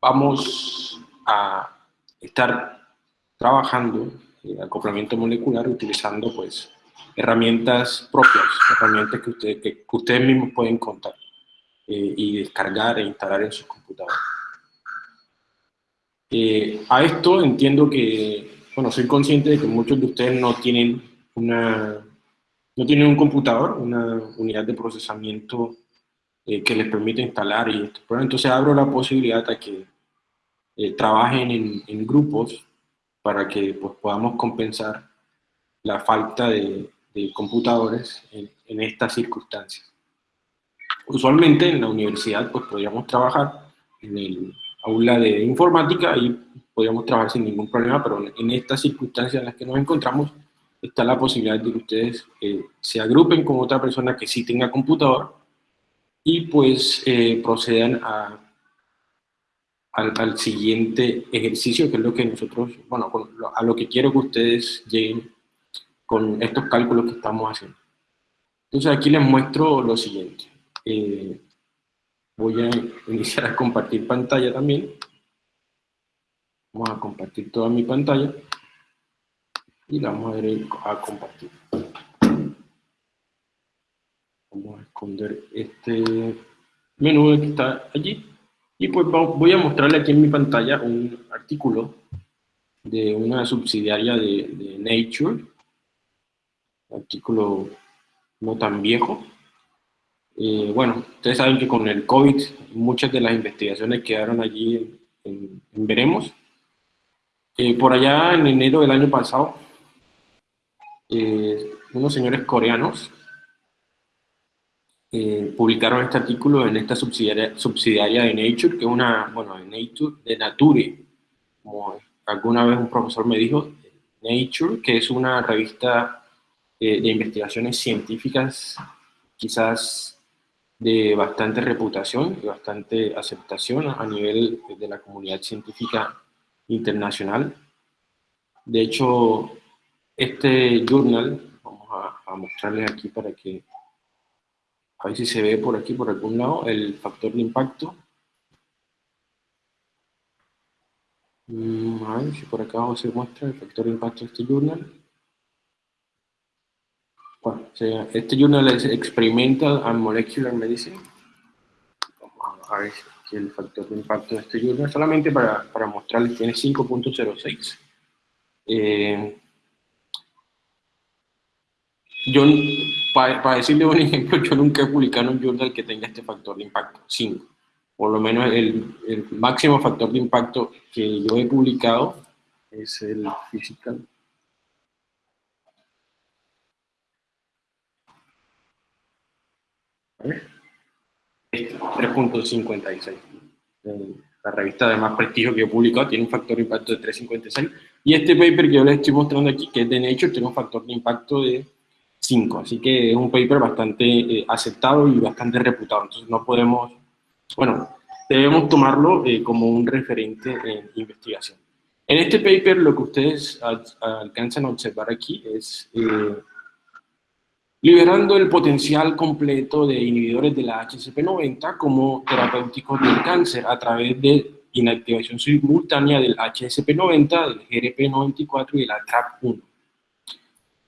vamos a estar trabajando en acoplamiento molecular utilizando pues herramientas propias, herramientas que, ustedes que, ustedes mismos pueden contar eh, y descargar e instalar en sus computadores. Eh, a esto entiendo que, bueno, soy consciente de que muchos de ustedes no tienen una, no tienen un computador, una unidad de procesamiento eh, que les permite instalar y esto. Entonces abro la posibilidad a que eh, trabajen en, grupos para que pues, podamos compensar la falta de, computadores en, en, estas circunstancias. Usualmente en la universidad pues podríamos trabajar en el aula de informática y podríamos trabajar sin ningún problema, pero en estas circunstancias en las que nos encontramos está la posibilidad de que ustedes eh, se agrupen con otra persona que sí tenga computador y pues eh, procedan a al, siguiente ejercicio, que es lo que nosotros, bueno, a lo que quiero que ustedes lleguen con estos cálculos que estamos haciendo. Entonces aquí les muestro lo siguiente. Eh, voy a iniciar a compartir pantalla también. Vamos a compartir toda mi pantalla. Y la vamos a, a compartir. Vamos a esconder este menú que está allí. Y pues voy a mostrarle aquí en mi pantalla un artículo de una subsidiaria de, Nature, un artículo no tan viejo. Eh, bueno, ustedes saben que con el COVID muchas de las investigaciones quedaron allí en, Veremos. Eh, por allá en enero del año pasado, eh, unos señores coreanos eh, publicaron este artículo en esta subsidiaria, subsidiaria de Nature, que es una, bueno, de Nature, de Nature, como alguna vez un profesor me dijo, Nature, que es una revista eh, de investigaciones científicas, quizás de bastante reputación y bastante aceptación a nivel de la comunidad científica internacional. De hecho, este journal, vamos a mostrarles aquí para que a ver si se ve por aquí, por algún lado, el factor de impacto. Mm, a ver si por acá se muestra el factor de impacto de este journal. Este journal es Experimental and Molecular Medicine. A ver si el factor de impacto de este journal, solamente para, para mostrarles, tiene 5.06. Eh, yo, para, decirle un ejemplo, yo nunca he publicado un journal que tenga este factor de impacto, 5. Por lo menos el, el, máximo factor de impacto que yo he publicado es el physical. ver. 3.56. La revista de más prestigio que he publicado tiene un factor de impacto de 3.56. Y este paper que yo les estoy mostrando aquí, que es de Nature, tiene un factor de impacto de 5. Así que es un paper bastante eh, aceptado y bastante reputado. Entonces no podemos, bueno, debemos tomarlo eh, como un referente en investigación. En este paper lo que ustedes alcanzan a observar aquí es eh, liberando el potencial completo de inhibidores de la HSP90 como terapéuticos del cáncer a través de inactivación simultánea del HSP90, del GRP94 y de la TRAP1.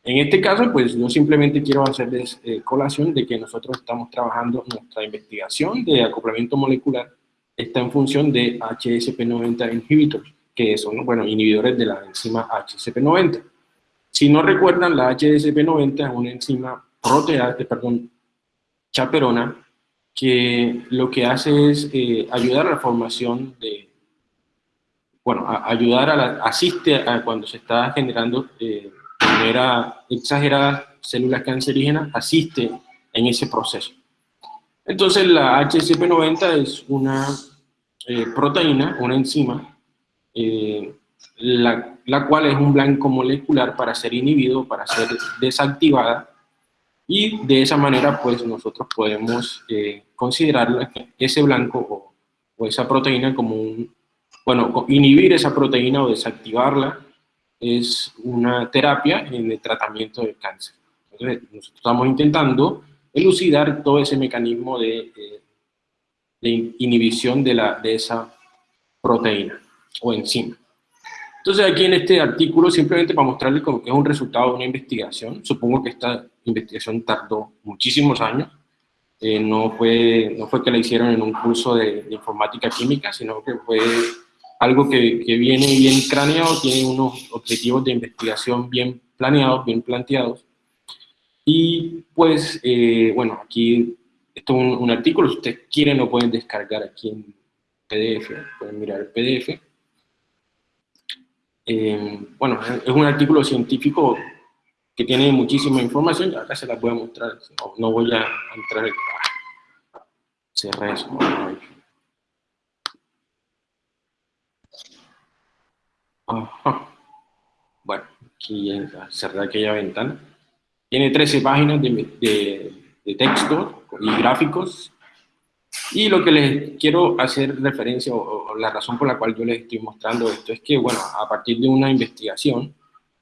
En este caso, pues yo simplemente quiero hacerles eh, colación de que nosotros estamos trabajando nuestra investigación de acoplamiento molecular está en función de HSP90 inhibitors, que son, bueno, inhibidores de la enzima HSP90. Si no recuerdan, la HSP90 es una enzima proteasa, perdón, chaperona, que lo que hace es eh, ayudar a la formación de, bueno, ayudar a la, asiste a cuando se está generando eh, manera exagerada células cancerígenas asiste en ese proceso. Entonces la HSP90 es una eh, proteína, una enzima, eh, la, la, cual es un blanco molecular para ser inhibido, para ser desactivada, y de esa manera pues nosotros podemos eh, considerar ese blanco o, o esa proteína como un, bueno, inhibir esa proteína o desactivarla es una terapia en el tratamiento del cáncer. Entonces, nosotros estamos intentando elucidar todo ese mecanismo de, de, inhibición de, la, de esa proteína o enzima. Entonces aquí en este artículo, simplemente para mostrarles como que es un resultado de una investigación, supongo que esta investigación tardó muchísimos años, eh, no, fue, no fue que la hicieron en un curso de, informática química, sino que fue algo que, viene bien craneado, tiene unos objetivos de investigación bien planeados, bien planteados. Y pues, eh, bueno, aquí esto es un, artículo, si ustedes quieren lo pueden descargar aquí en PDF, pueden mirar el PDF. Eh, bueno, es un artículo científico que tiene muchísima información, acá se la voy a mostrar, no, voy a entrar en... Cerré Bueno, aquí cerré aquella ventana. Tiene 13 páginas de, de texto y gráficos y lo que les quiero hacer referencia, o, la razón por la cual yo les estoy mostrando esto, es que, bueno, a partir de una investigación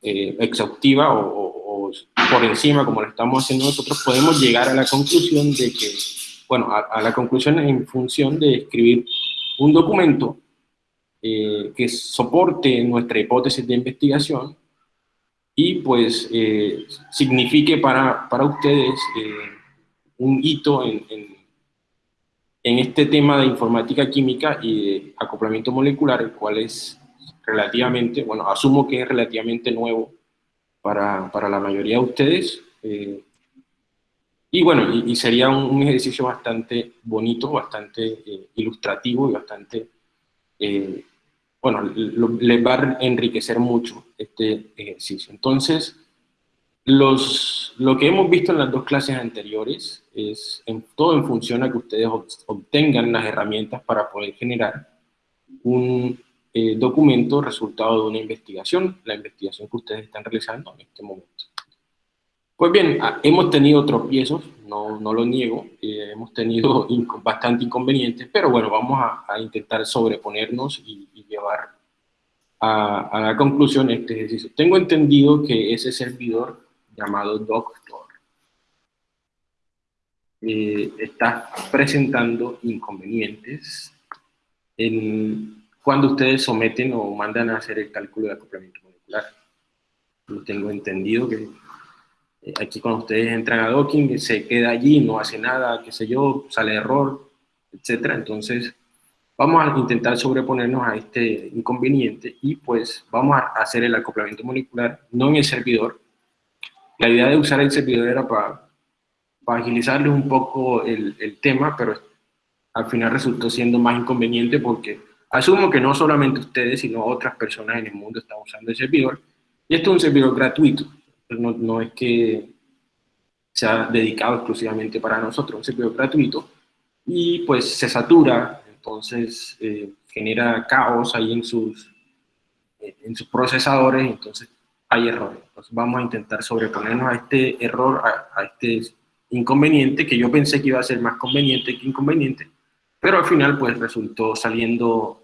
eh, exhaustiva o, por encima, como lo estamos haciendo nosotros, podemos llegar a la conclusión de que, bueno, a, la conclusión en función de escribir un documento eh, que soporte nuestra hipótesis de investigación y pues eh, signifique para, para ustedes eh, un hito en, en, este tema de informática química y de acoplamiento molecular, el cual es relativamente, bueno, asumo que es relativamente nuevo para, para la mayoría de ustedes. Y bueno, y, sería un, ejercicio bastante bonito, bastante ilustrativo y bastante, eh, bueno, les va a enriquecer mucho este ejercicio. Entonces, los, lo que hemos visto en las dos clases anteriores es todo en función a que ustedes obtengan las herramientas para poder generar un eh, documento resultado de una investigación, la investigación que ustedes están realizando en este momento. Pues bien, ah, hemos tenido tropiezos, no, no lo niego, eh, hemos tenido bastante inconvenientes, pero bueno, vamos a, intentar sobreponernos y, llevar a, la conclusión este ejercicio. Tengo entendido que ese servidor llamado Doctor eh, está presentando inconvenientes en, cuando ustedes someten o mandan a hacer el cálculo de acoplamiento molecular. Lo tengo entendido que aquí cuando ustedes entran a docking se queda allí, no hace nada, qué sé yo, sale error, etcétera. Entonces, vamos a intentar sobreponernos a este inconveniente y pues vamos a hacer el acoplamiento molecular, no en el servidor. La idea de usar el servidor era para, para agilizarles un poco el, el tema, pero al final resultó siendo más inconveniente porque Asumo que no solamente ustedes, sino otras personas en el mundo están usando el servidor. Y esto es un servidor gratuito. No, no es que sea dedicado exclusivamente para nosotros, un servidor gratuito. Y pues se satura, entonces eh, genera caos ahí en sus, en sus procesadores, entonces hay errores. Vamos a intentar sobreponernos a este error, a, a este inconveniente, que yo pensé que iba a ser más conveniente que inconveniente, pero al final pues resultó saliendo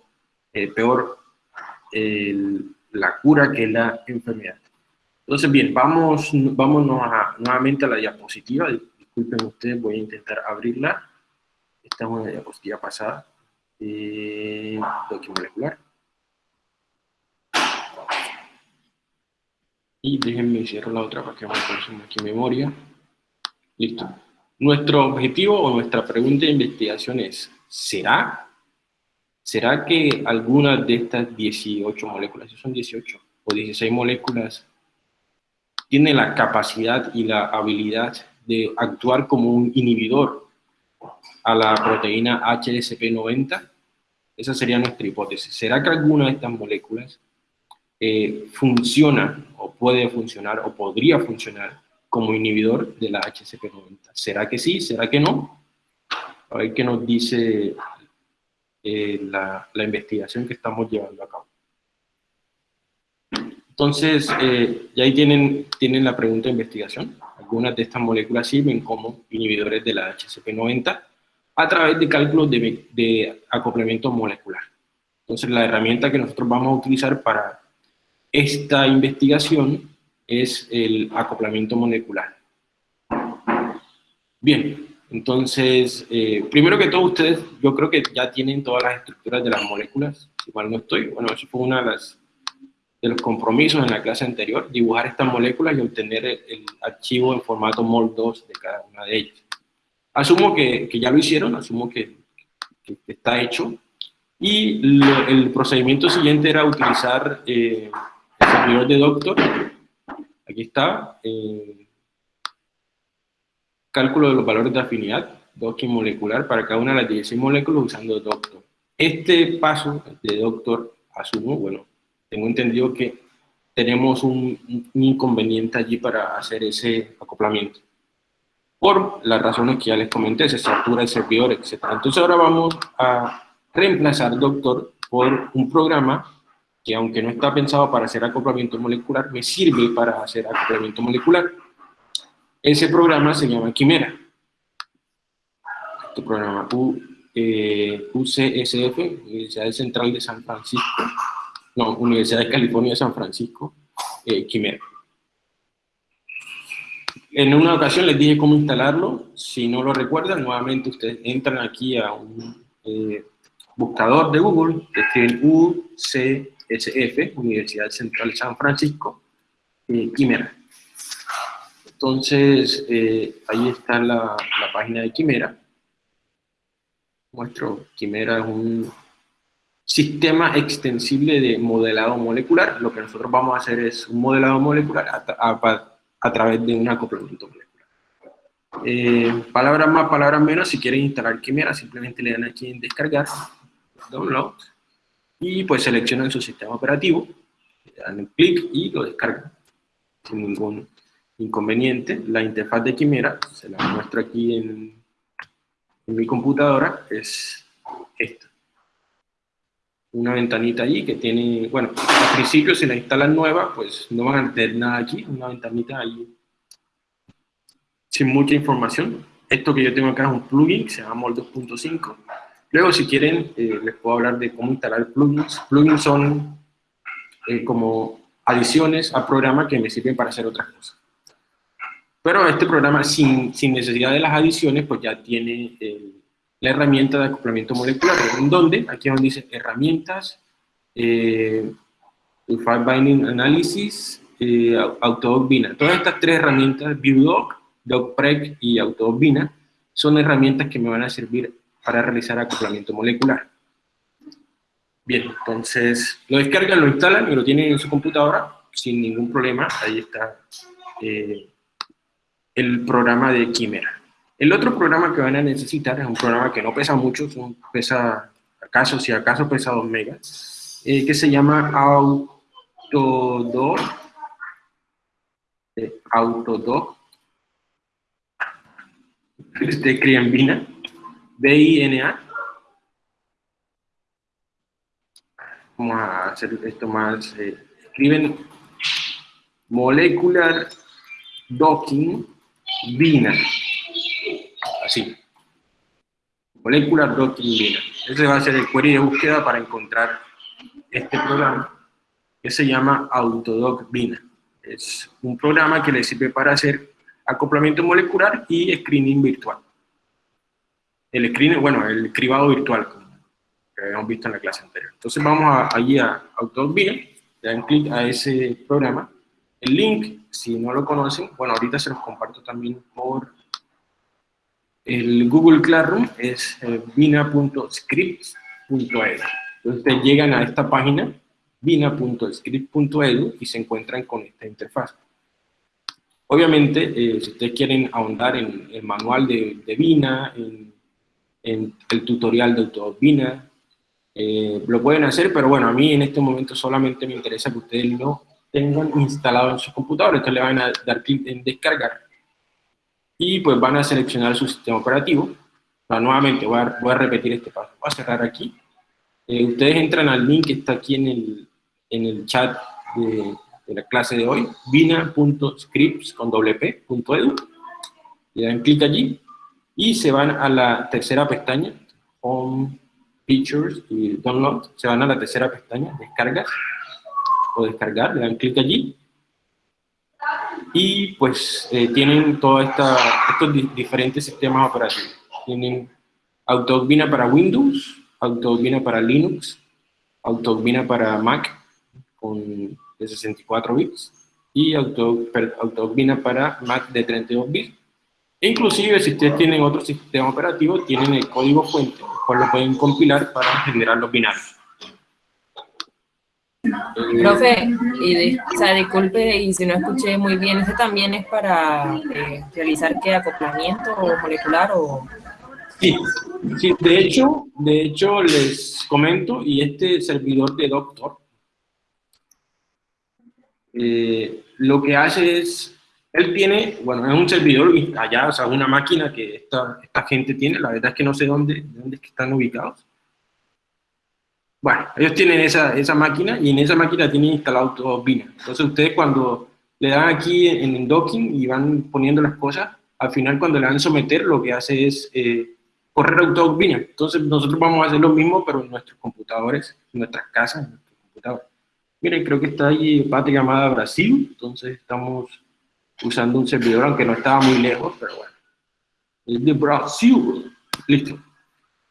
eh, peor la cura que la enfermedad. Entonces bien, vamos, vámonos nuevamente a la diapositiva, disculpen ustedes, voy a intentar abrirla. Esta es una diapositiva pasada, eh, molecular. Y déjenme cierro la otra para que me consuma aquí memoria. Listo. Nuestro objetivo o nuestra pregunta de investigación es, ¿será? ¿Será que algunas de estas 18 moléculas, si son 18 o 16 moléculas, tienen la capacidad y la habilidad de actuar como un inhibidor a la proteína HSP90? Esa sería nuestra hipótesis. ¿Será que alguna de estas moléculas eh, funciona o puede funcionar o podría funcionar como inhibidor de la HCP90. ¿Será que sí? ¿Será que no? A ver qué nos dice eh, la, investigación que estamos llevando a cabo. Entonces, eh, ya ahí tienen, tienen la pregunta de investigación. Algunas de estas moléculas sirven como inhibidores de la HCP90 a través de cálculos de, acoplamiento molecular. Entonces, la herramienta que nosotros vamos a utilizar para esta investigación es el acoplamiento molecular. Bien, Entonces, eh, primero que todo, ustedes, yo creo que ya tienen todas las estructuras de las moléculas, mal no estoy. Bueno, eso fue una de, las, de los compromisos en la clase anterior, dibujar estas moléculas y obtener el, archivo en formato MOL2 de cada una de ellas. Asumo que, que ya lo hicieron, asumo que, que está hecho, y el procedimiento siguiente era utilizar eh, el servidor de Doctor, aquí está, eh, cálculo de los valores de afinidad, docking molecular para cada una de las 16 moléculas usando Doctor. Este paso de Doctor, asumo, bueno, tengo entendido que tenemos un, inconveniente allí para hacer ese acoplamiento por las razones que ya les comenté, se satura el servidor, etc. Entonces ahora vamos a reemplazar Doctor por un programa que aunque no está pensado para hacer acoplamiento molecular, me sirve para hacer acoplamiento molecular. Ese programa se llama Quimera. Este programa U, eh, UCSF, Universidad Central de San Francisco, no, Universidad de California de San Francisco, eh, Quimera. En una ocasión les dije cómo instalarlo, si no lo recuerdan, nuevamente ustedes entran aquí a un eh, buscador de Google, escriben UCSF, Universidad Central San Francisco, eh, Quimera. Entonces, ahí está la, página de Quimera. Muestro, Quimera es un sistema extensible de modelado molecular. Lo que nosotros vamos a hacer es un modelado molecular a, a, a través de un acoplamiento molecular. Eh, palabras más, palabras menos, si quieren instalar Quimera, simplemente le dan aquí en descargar, download, y pues seleccionan su sistema operativo, le dan clic y lo descargan, sin ningún inconveniente. La interfaz de Quimera, se la muestro aquí en, en mi computadora, es una ventanita allí que tiene, bueno, al principio si la instalan nueva, pues no van a tener nada aquí, una ventanita ahí sin mucha información. Esto que yo tengo acá es un plugin, se llama Mol 2.5. Luego, si quieren, eh, les puedo hablar de cómo instalar plugins. Plugins son eh, como adiciones al programa que me sirven para hacer otras cosas. Pero este programa, sin, sin necesidad de las adiciones, pues ya tiene el la herramienta de acoplamiento molecular, en donde, aquí donde dice herramientas, eh, File Binding Analysis, eh. Todas estas tres herramientas, ViewDoc, DocPreg y Autodoc Bina, son herramientas que me van a servir para realizar acoplamiento molecular. Bien, entonces lo descargan, lo instalan y lo tienen en su computadora sin ningún problema. Ahí está eh, el programa de Quimera. El otro programa que van a necesitar es un programa que no pesa mucho, pesa, acaso, si acaso pesa 2 megas, eh, que se llama Autodoc, eh, Autodoc, este Criambina, B-I-N-A. Vamos a hacer esto más, eh, escriben Molecular Docking Bina así. Molecular Bina. Ese va a ser el query de búsqueda para encontrar este programa que se llama Autodoc Bina. Es un programa que le sirve para hacer acoplamiento molecular y screening virtual. El screening, bueno, el cribado virtual, como habíamos visto en la clase anterior. Entonces vamos a, allí a Autodoc Bina, le dan clic a ese programa. El link, si no lo conocen, bueno, ahorita se los comparto también por el Google Classroom es eh, vina.scripts.edu. Entonces ustedes llegan a esta página, vina.script.edu, y se encuentran con esta interfaz. Obviamente, eh, si ustedes quieren ahondar en el manual de, Vina, en, el tutorial de Autobot Vina, eh, lo pueden hacer, pero bueno, a mí en este momento solamente me interesa que ustedes lo tengan instalado en su computador, entonces le van a dar clic en descargar y pues van a seleccionar su sistema operativo. nuevamente voy a, voy a, repetir este paso. Voy a cerrar aquí. Eh, ustedes entran al link que está aquí en el, en el chat de, de, la clase de hoy, vina.scripts con Le dan clic allí y se van a la tercera pestaña, Home, Features y Download. Se van a la tercera pestaña, Descargas o Descargar, le dan clic allí y pues eh, tienen todos estos diferentes sistemas operativos. Tienen AutoVina para Windows, AutoVina para Linux, AutoVina para Mac con de 64 bits y AutoVina para Mac de 32 bits. E inclusive si ustedes tienen otro sistema operativo, tienen el código fuente, cual lo pueden compilar para generar los binarios. Profe, o sea, disculpe y si no escuché muy bien, ¿este también es para eh, realizar qué acoplamiento molecular o...? Sí, sí, de hecho, de hecho les comento, y este servidor de Doctor, eh, lo que hace es, él tiene, bueno, es un servidor allá, o sea, una máquina que esta, esta gente tiene, la verdad es que no sé dónde, dónde están ubicados, bueno, ellos tienen esa, esa máquina y en esa máquina tienen instalado todo Bina. Entonces ustedes cuando le dan aquí en, el docking y van poniendo las cosas, al final cuando le dan someter lo que hace es eh, correr auto Bina. Entonces nosotros vamos a hacer lo mismo pero en nuestros computadores, en nuestras casas, en nuestros computadores. Miren, creo que está ahí patria llamada Brasil, entonces estamos usando un servidor, aunque no estaba muy lejos, pero bueno. Es de Brasil. Listo.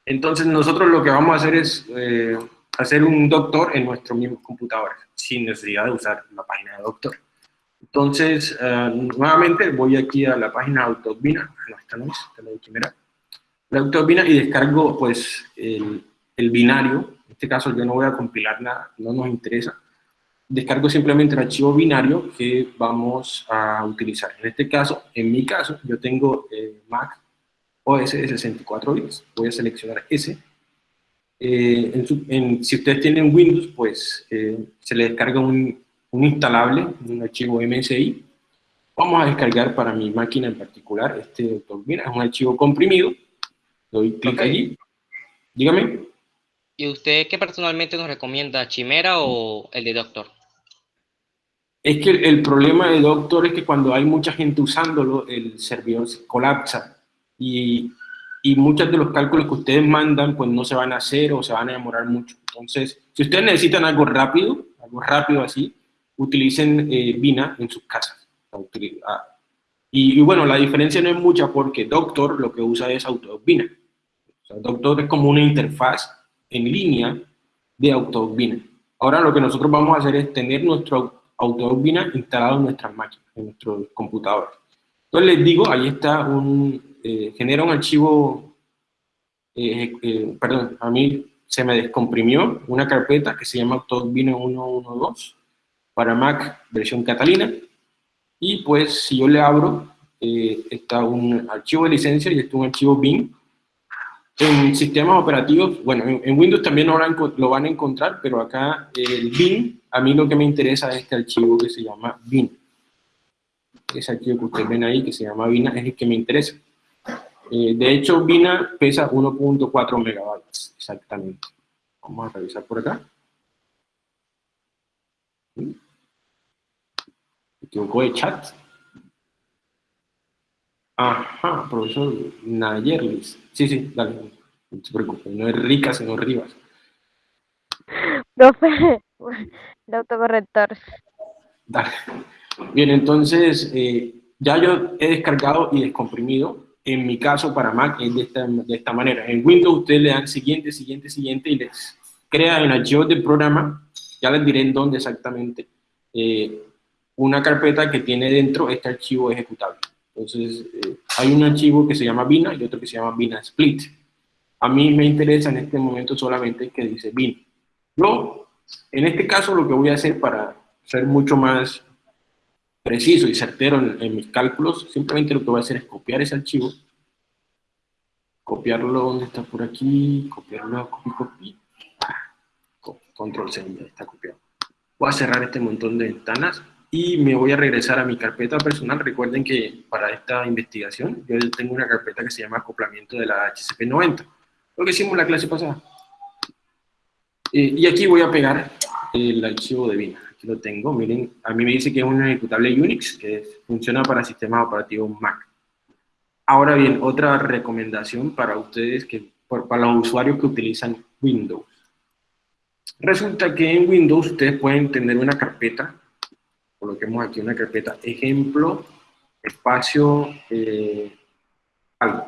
Entonces nosotros lo que vamos a hacer es eh, hacer un doctor en nuestro mismo computador, sin necesidad de usar la página de doctor. Entonces, eh, nuevamente voy aquí a la página Autobina, no, esta no es, esta es la la Autobina y descargo pues el, el, binario, en este caso yo no voy a compilar nada, no nos interesa, descargo simplemente el archivo binario que vamos a utilizar. En este caso, en mi caso, yo tengo eh, Mac OS de 64 bits, voy a seleccionar ese, eh, si ustedes tienen Windows, pues eh, se le descarga un, instalable, un archivo MSI. Vamos a descargar para mi máquina en particular este Mira, es un archivo comprimido. Doy clic allí. Dígame. ¿Y usted qué personalmente nos recomienda, Chimera o el de Doctor? Es que el, problema de Doctor es que cuando hay mucha gente usándolo, el servidor colapsa y y muchos de los cálculos que ustedes mandan pues no se van a hacer o se van a demorar mucho. Entonces, si ustedes necesitan algo rápido, algo rápido así, utilicen eh, Vina en sus casas. Ah, y, bueno, la diferencia no es mucha porque Doctor lo que usa es AutoVina. O Doctor es como una interfaz en línea de AutoVina. Ahora lo que nosotros vamos a hacer es tener nuestro AutoVina instalado en nuestras máquinas, en nuestros computadores. Entonces les digo, ahí está un, eh, genera un archivo, eh, eh, perdón, a mí se me descomprimió una carpeta que se llama Vino 112 para Mac versión Catalina, y pues si yo le abro, está un archivo de licencia y está un archivo bin. En sistemas operativos, bueno, en, Windows también lo van, lo van a encontrar, pero acá el bin, a mí lo que me interesa es este archivo que se llama bin. Ese archivo que ustedes ven ahí, que se llama bin, es el que me interesa. Eh, de hecho, Vina pesa 1.4 megabytes, exactamente. Vamos a revisar por acá. Me equivoco de chat. Ajá, profesor Nayerlis. Sí, sí, dale, no se preocupe, no es rica, sino Rivas. Profe, el autocorrector. Dale. Bien, entonces, eh, ya yo he descargado y descomprimido en mi caso para Mac es de esta, manera. En Windows ustedes le dan siguiente, siguiente, siguiente y les crea en archivos del programa, ya les diré en dónde exactamente, eh, una carpeta que tiene dentro este archivo ejecutable. Entonces, eh, hay un archivo que se llama Bina y otro que se llama Bina Split. A mí me interesa en este momento solamente que dice Bina. Yo, en este caso, lo que voy a hacer para ser mucho más preciso y certero en, mis cálculos, simplemente lo que voy a hacer es copiar ese archivo, copiarlo donde está por aquí, copiarlo, copy, copy, control C, ya está copiado. Voy a cerrar este montón de ventanas y me voy a regresar a mi carpeta personal. Recuerden que para esta investigación yo tengo una carpeta que se llama acoplamiento de la HCP90, lo que hicimos la clase pasada. Eh, y aquí voy a pegar el archivo de Vina lo tengo, miren, a mí me dice que es un ejecutable Unix que funciona para sistemas operativos Mac. Ahora bien, otra recomendación para ustedes, que, para los usuarios que utilizan Windows. Resulta que en Windows ustedes pueden tener una carpeta coloquemos aquí una carpeta ejemplo, espacio, eh, algo.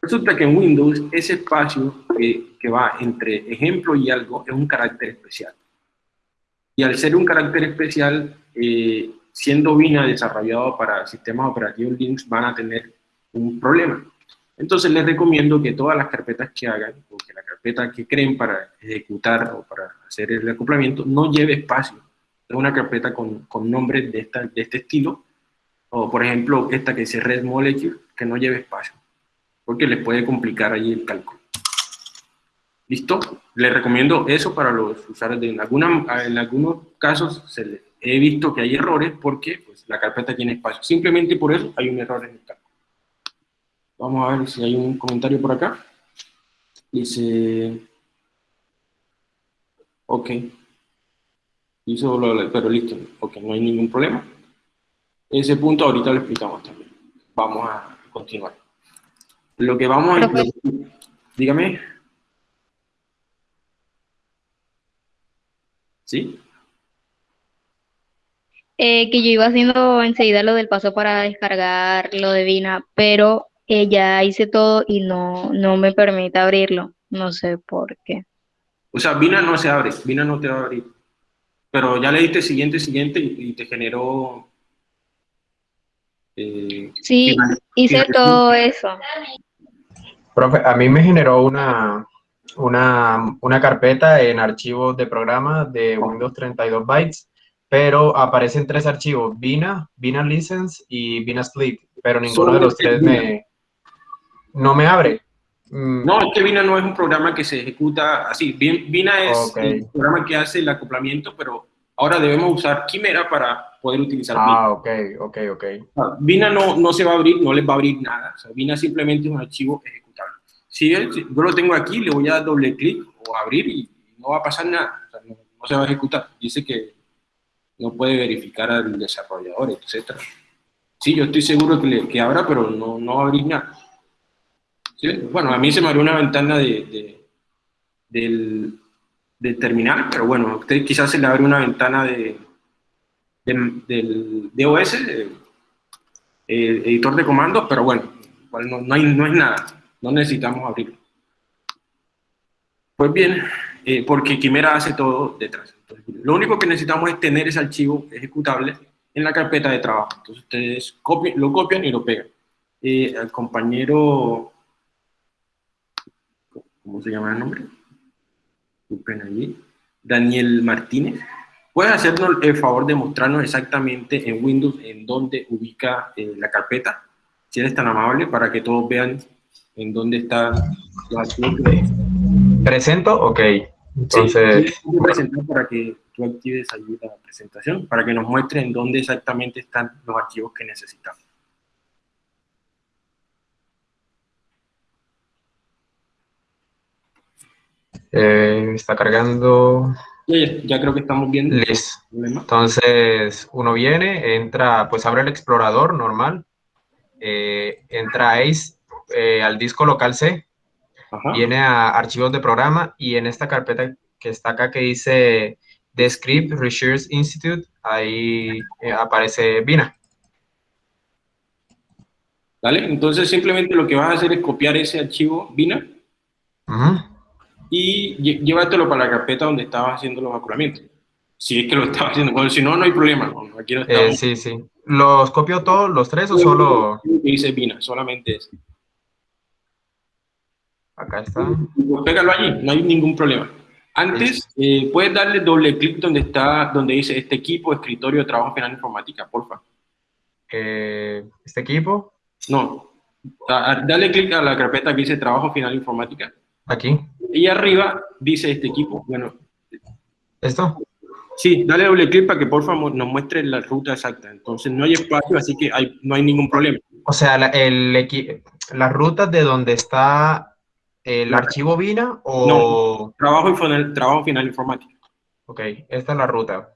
Resulta que en Windows ese espacio que, que va entre ejemplo y algo es un carácter especial. Y al ser un carácter especial, eh, siendo Vina desarrollado para sistemas operativos Linux, van a tener un problema. Entonces les recomiendo que todas las carpetas que hagan, o que la carpeta que creen para ejecutar o para hacer el acoplamiento, no lleve espacio. Es una carpeta con, con nombres de, esta, de este estilo, o por ejemplo esta que dice Red Molecule, que no lleve espacio, porque les puede complicar ahí el cálculo. ¿Listo? Les recomiendo eso para los usuarios. en, alguna, en algunos casos se les, he visto que hay errores porque pues, la carpeta tiene espacio. Simplemente por eso hay un error en el cálculo. Vamos a ver si hay un comentario por acá. Dice... Ok. Hizo pero listo. Ok, no hay ningún problema. Ese punto ahorita lo explicamos también. Vamos a continuar. Lo que vamos a... dígame. ¿Sí? Eh, que yo iba haciendo enseguida lo del paso para descargar lo de Vina, pero eh, ya hice todo y no, no me permite abrirlo. No sé por qué. O sea, Vina no se abre, Vina no te va a abrir. Pero ya le diste siguiente, siguiente y, te generó... Eh, sí, hice todo eso. Profe, a mí me generó una, una, una carpeta en archivos de programa de Windows 32 bytes, pero aparecen tres archivos, Vina, Vina License y Vina Split, pero ninguno de los tres me, no me abre. Mm. No, es que Vina no es un programa que se ejecuta así. Vina es el programa que hace el acoplamiento, pero ahora debemos usar Quimera para poder utilizar Ah, ok, ok, ok. Ah, Vina no, no se va a abrir, no les va a abrir nada. O sea, Vina simplemente es un archivo ejecutable. Si yo lo tengo aquí, le voy a dar doble clic o abrir y no va a pasar nada. No, se va a ejecutar. Dice que no puede verificar al desarrollador, etc. Sí, yo estoy seguro que, le, que abra, pero no, no va a abrir nada. Bueno, a mí se me abrió una ventana de, del, terminal, pero bueno, a usted quizás se le abre una ventana de, del DOS, el editor de comandos, pero bueno, no, hay, no es nada, no necesitamos abrirlo. Pues bien, eh, porque Quimera hace todo detrás. lo único que necesitamos es tener ese archivo ejecutable en la carpeta de trabajo. Entonces ustedes lo copian y lo pegan. Eh, al compañero ¿cómo se llama el nombre? allí. Daniel Martínez. ¿Puedes hacernos el favor de mostrarnos exactamente en Windows en dónde ubica eh, la carpeta? Si eres tan amable, para que todos vean en dónde está los archivos. ¿Presento? Ok. Entonces... Sí, presentar para que tú actives allí la presentación, para que nos muestre en dónde exactamente están los archivos que necesitamos. Eh, está cargando. Ya, creo que estamos viendo. Listo. Entonces, uno viene, entra, pues abre el explorador normal, eh, entra a ACE, eh, al disco local C, viene a archivos de programa y en esta carpeta que está acá que dice The Script Research Institute, ahí aparece Vina. ¿Vale? Entonces simplemente lo que vas a hacer es copiar ese archivo Vina y llévatelo para la carpeta donde estabas haciendo los maculamientos. Si es que lo estabas haciendo, bueno, si no, no hay problema. Aquí no eh, sí, sí. ¿Los copio todos, los tres o solo...? Dice Vina, solamente ese. Acá está. Pégalo allí, no hay ningún problema. Antes, eh, puedes darle doble clic donde está, donde dice este equipo, escritorio de trabajo final informática, porfa. Eh, ¿Este equipo? No. Dale clic a la carpeta que dice trabajo final informática. Aquí. Y arriba dice este equipo. Bueno. ¿Esto? Sí, dale doble clic para que por favor nos muestre la ruta exacta. Entonces no hay espacio, así que hay, no hay ningún problema. O sea, la, el, las rutas de donde está el archivo VINA o... No, trabajo, trabajo final informático. Ok, esta es la ruta.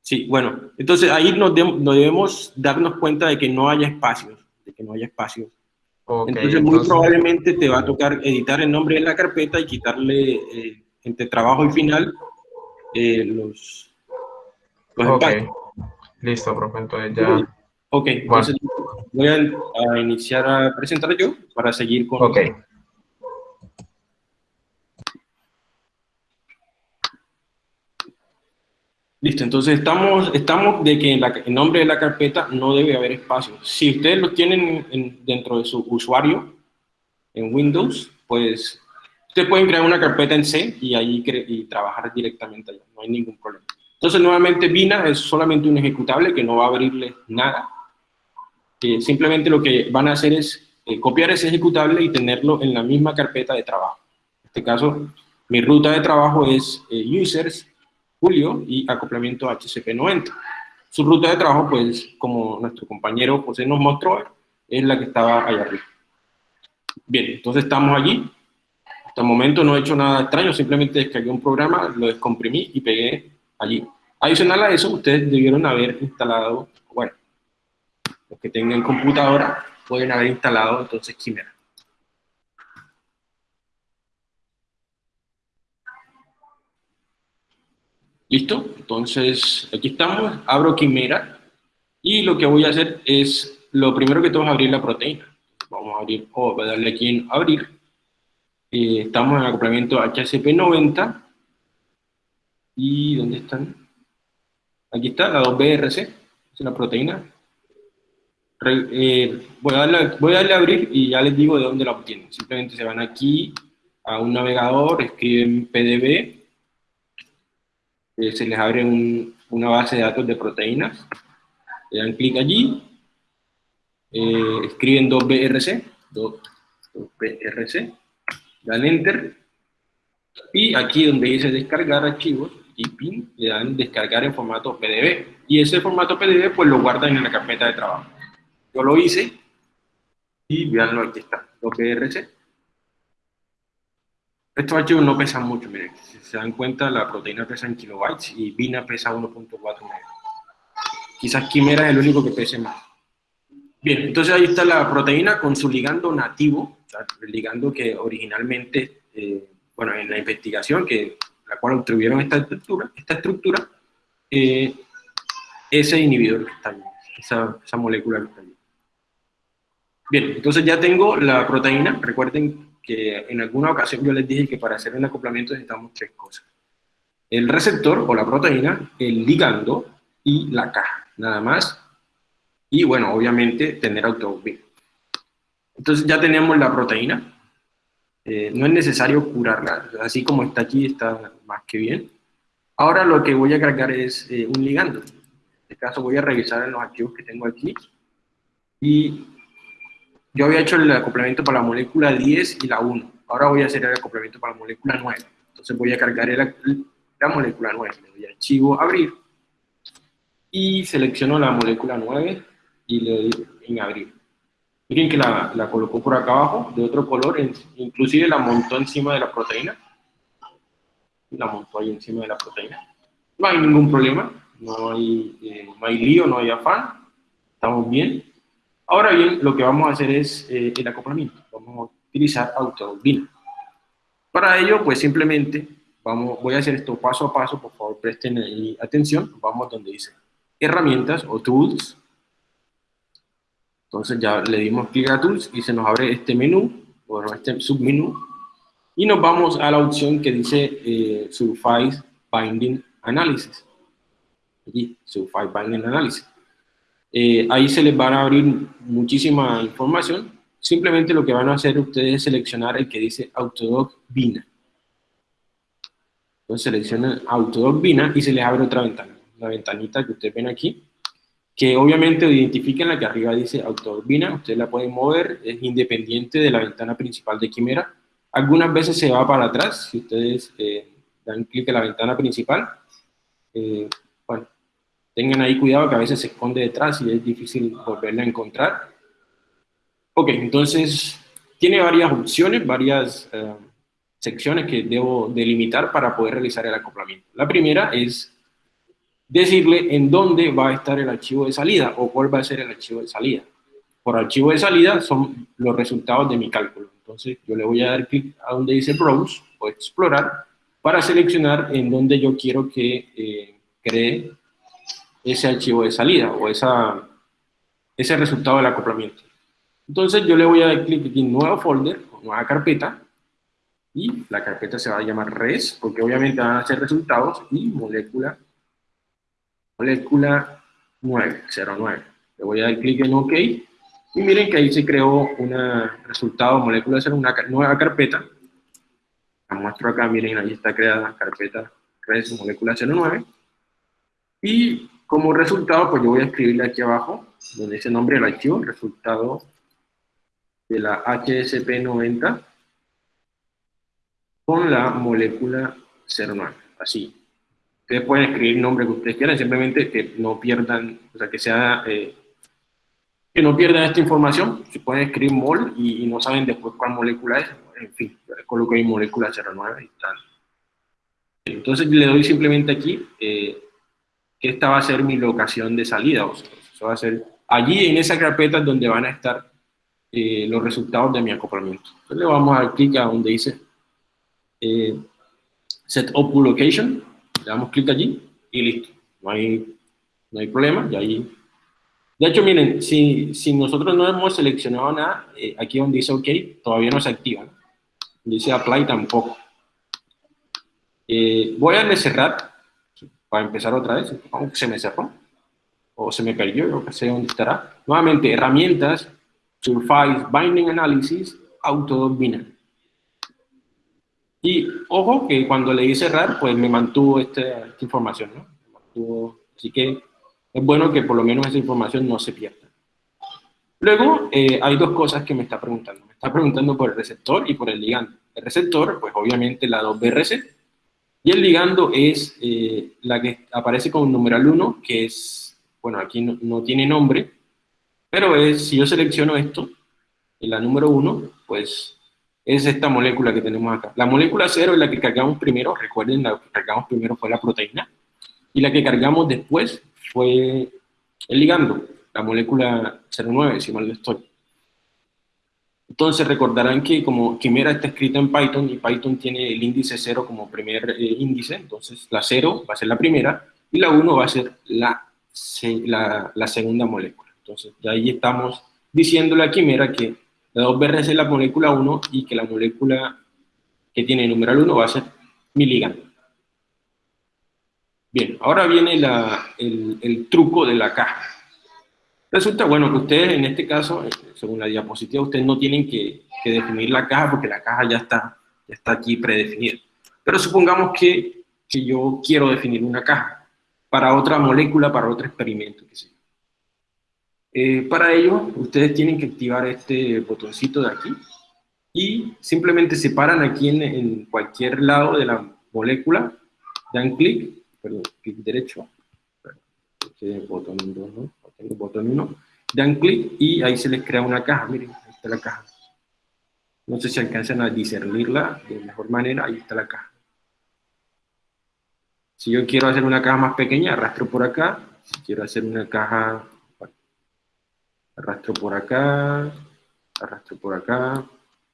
Sí, bueno, entonces ahí nos, nos debemos darnos cuenta de que no haya espacios, de que no haya espacios entonces, muy probablemente te va a tocar editar el nombre de la carpeta y quitarle eh, entre trabajo y final eh, los, los Listo, profe, entonces ya... Ok, entonces voy a, iniciar a presentar yo para seguir con... Ok. Listo, entonces estamos, estamos de que en el nombre de la carpeta no debe haber espacio. Si ustedes lo tienen dentro de su usuario en Windows, pues ustedes pueden crear una carpeta en C y ahí y trabajar directamente allá, no hay ningún problema. Entonces, nuevamente, Vina es solamente un ejecutable que no va a abrirle nada. simplemente lo que van a hacer es eh, copiar ese ejecutable y tenerlo en la misma carpeta de trabajo. En este caso, mi ruta de trabajo es eh, users Julio y acoplamiento HCP90. Su ruta de trabajo, pues, como nuestro compañero José nos mostró, es la que estaba allá arriba. Bien, entonces estamos allí. Hasta el momento no he hecho nada extraño, simplemente descargué un programa, lo descomprimí y pegué allí. Adicional a eso, ustedes debieron haber instalado, bueno, los que tengan computadora pueden haber instalado entonces Quimera. ¿Listo? Entonces, aquí estamos, abro Quimera, y lo que voy a hacer es, lo primero que tengo es abrir la proteína. Vamos a abrir, o voy a darle aquí en abrir. Eh, estamos en acoplamiento HCP90. ¿Y dónde están? Aquí está, la 2BRC, es una proteína. Eh, voy, a darle, voy a darle a abrir y ya les digo de dónde la obtienen. Simplemente se van aquí a un navegador, escriben PDB, eh, se les abre una base de datos de proteínas, le dan clic allí, eh, escriben 2BRC, 2BRC, dan Enter, y aquí donde dice descargar archivos, y pin, le dan descargar en formato PDB, y ese formato PDB pues lo guardan en la carpeta de trabajo. Yo lo hice, y veanlo, aquí está, 2BRC, estos archivos no pesan mucho, miren, si se dan cuenta, la proteína pesa en kilobytes y Vina pesa 1.4 Quizás Quimera es el único que pese más. Bien, entonces ahí está la proteína con su ligando nativo, el ligando que originalmente, eh, bueno, en la investigación, que la cual obtuvieron esta estructura, esta estructura eh, ese inhibidor que está allí, esa, esa molécula que está. Bien, entonces ya tengo la proteína, recuerden que en alguna ocasión yo les dije que para hacer un acoplamiento necesitamos tres cosas. El receptor o la proteína, el ligando y la caja, nada más. Y bueno, obviamente tener autobús. Entonces ya tenemos la proteína. Eh, no es necesario curarla, así como está aquí está más que bien. Ahora lo que voy a cargar es eh, un ligando. En este caso voy a revisar en los archivos que tengo aquí. Y yo había hecho el acoplamiento para la molécula 10 y la 1. Ahora voy a hacer el acoplamiento para la molécula 9. Entonces voy a cargar la molécula 9. Le doy archivo, abrir. Y selecciono la molécula 9 y le doy en abrir. Miren que la, la colocó por acá abajo, de otro color, inclusive la montó encima de la proteína. La montó ahí encima de la proteína. No hay ningún problema, no hay, eh, no hay lío, no hay afán. Estamos bien. Ahora bien, lo que vamos a hacer es eh, el acoplamiento. Vamos a utilizar AutoBin. Para ello, pues simplemente vamos, voy a hacer esto paso a paso, por favor presten atención. Vamos donde dice herramientas o tools. Entonces ya le dimos clic a tools y se nos abre este menú, bueno, este submenú. Y nos vamos a la opción que dice eh, Surface Binding Analysis. Surface Binding Analysis. Eh, ahí se les van a abrir muchísima información. Simplemente lo que van a hacer ustedes es seleccionar el que dice Autodoc Vina. Entonces seleccionan Autodoc Vina y se les abre otra ventana. La ventanita que ustedes ven aquí. Que obviamente identifiquen la que arriba dice Autodoc Vina. Ustedes la pueden mover, es independiente de la ventana principal de Quimera. Algunas veces se va para atrás, si ustedes eh, dan clic en la ventana principal. Eh, Tengan ahí cuidado que a veces se esconde detrás y es difícil volverla a encontrar. Ok, entonces tiene varias opciones, varias eh, secciones que debo delimitar para poder realizar el acoplamiento. La primera es decirle en dónde va a estar el archivo de salida o cuál va a ser el archivo de salida. Por archivo de salida son los resultados de mi cálculo. Entonces yo le voy a dar clic a donde dice Browse o Explorar para seleccionar en dónde yo quiero que eh, cree ese archivo de salida o esa, ese resultado del acoplamiento. Entonces yo le voy a dar clic aquí en nuevo folder, nueva carpeta, y la carpeta se va a llamar res, porque obviamente van a ser resultados, y molécula, molécula 9, 09. Le voy a dar clic en OK, y miren que ahí se creó un resultado molécula 0, una nueva carpeta. La muestro acá, miren, ahí está creada la carpeta res molécula 09. Y como resultado, pues yo voy a escribirle aquí abajo, donde dice nombre del archivo, resultado de la HSP90 con la molécula 09, así. Ustedes pueden escribir el nombre que ustedes quieran, simplemente que no pierdan, o sea, que sea, eh, que no pierdan esta información, si pueden escribir mol y, no saben después cuál molécula es, en fin, coloco ahí molécula 09 y tal. Entonces le doy simplemente aquí eh, esta va a ser mi locación de salida, eso va a ser allí en esa carpeta donde van a estar eh, los resultados de mi acoplamiento. Entonces le vamos a dar clic a donde dice eh, Set Up Location, le damos clic allí y listo. No hay, no hay problema, y. De hecho, miren, si, si nosotros no hemos seleccionado nada, eh, aquí donde dice OK, todavía no se activa. Dice Apply tampoco. Voy a cerrar, para empezar otra vez, aunque se me cerró, o se me perdió, yo no sé dónde estará. Nuevamente, herramientas, Surface Binding Analysis, Autodoc Binary. Y ojo que cuando le di cerrar, pues me mantuvo esta, información, ¿no? así que es bueno que por lo menos esa información no se pierda. Luego, eh, hay dos cosas que me está preguntando. Me está preguntando por el receptor y por el ligando. El receptor, pues obviamente la 2BRC, y el ligando es eh, la que aparece con numeral 1, que es, bueno, aquí no, tiene nombre, pero es, si yo selecciono esto, la número 1, pues es esta molécula que tenemos acá. La molécula 0 es la que cargamos primero, recuerden, la que cargamos primero fue la proteína, y la que cargamos después fue el ligando, la molécula 09, si mal no estoy. Entonces recordarán que como Quimera está escrita en Python y Python tiene el índice 0 como primer eh, índice, entonces la 0 va a ser la primera y la 1 va a ser la, la, la segunda molécula. Entonces, de ahí estamos diciéndole a Quimera que la 2BRC es la molécula 1 y que la molécula que tiene el numeral 1 va a ser mi ligando. Bien, ahora viene el, truco de la caja. Resulta, bueno, que ustedes en este caso, según la diapositiva, ustedes no tienen que, definir la caja porque la caja ya está, ya está aquí predefinida. Pero supongamos que, que yo quiero definir una caja para otra molécula, para otro experimento, que sea. Eh, para ello, ustedes tienen que activar este botoncito de aquí y simplemente se paran aquí en, cualquier lado de la molécula, dan clic, perdón, clic derecho, botón 2, ¿no? Botón 1, dan clic y ahí se les crea una caja, miren, ahí está la caja. No sé si alcanzan a discernirla de mejor manera, ahí está la caja. Si yo quiero hacer una caja más pequeña, arrastro por acá. Si quiero hacer una caja arrastro por acá, arrastro por acá,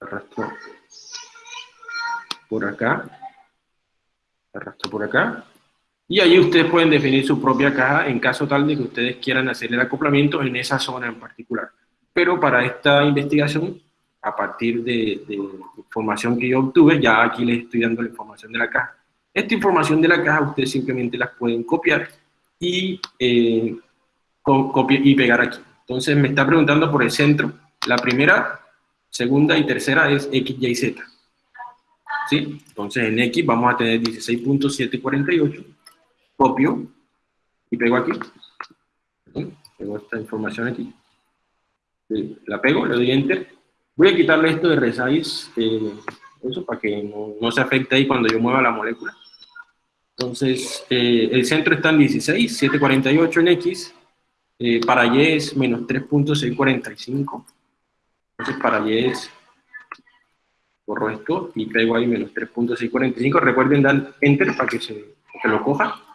arrastro por acá, arrastro por acá, y ahí ustedes pueden definir su propia caja en caso tal de que ustedes quieran hacer el acoplamiento en esa zona en particular. Pero para esta investigación, a partir de, información que yo obtuve, ya aquí les estoy dando la información de la caja. Esta información de la caja ustedes simplemente las pueden copiar y, eh, copiar y pegar aquí. Entonces me está preguntando por el centro. La primera, segunda y tercera es X, Y, Z. ¿Sí? Entonces en X vamos a tener 16.748. Copio y pego aquí. Pego esta información aquí. La pego, le doy Enter. Voy a quitarle esto de resize, eh, eso para que no, se afecte ahí cuando yo mueva la molécula. Entonces, eh, el centro está en 16, 748 en X, eh, para Y es menos 3.645. Entonces para Y es, borro esto y pego ahí menos 3.645. Recuerden dar Enter para que, se, lo coja.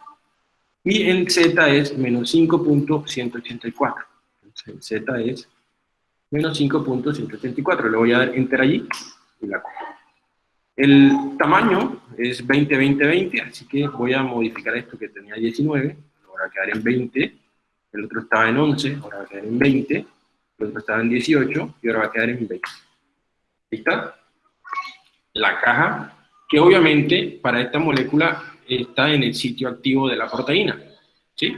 Y en Z es menos 5.184. Entonces en Z es menos 5.184. Le voy a dar Enter allí y la cojo. El tamaño es 20, 20, 20, así que voy a modificar esto que tenía 19, lo ahora va a quedar en 20, el otro estaba en 11, ahora va a quedar en 20, el otro estaba en 18 y ahora va a quedar en 20. ¿Listo? La caja, que obviamente para esta molécula está en el sitio activo de la proteína, ¿sí?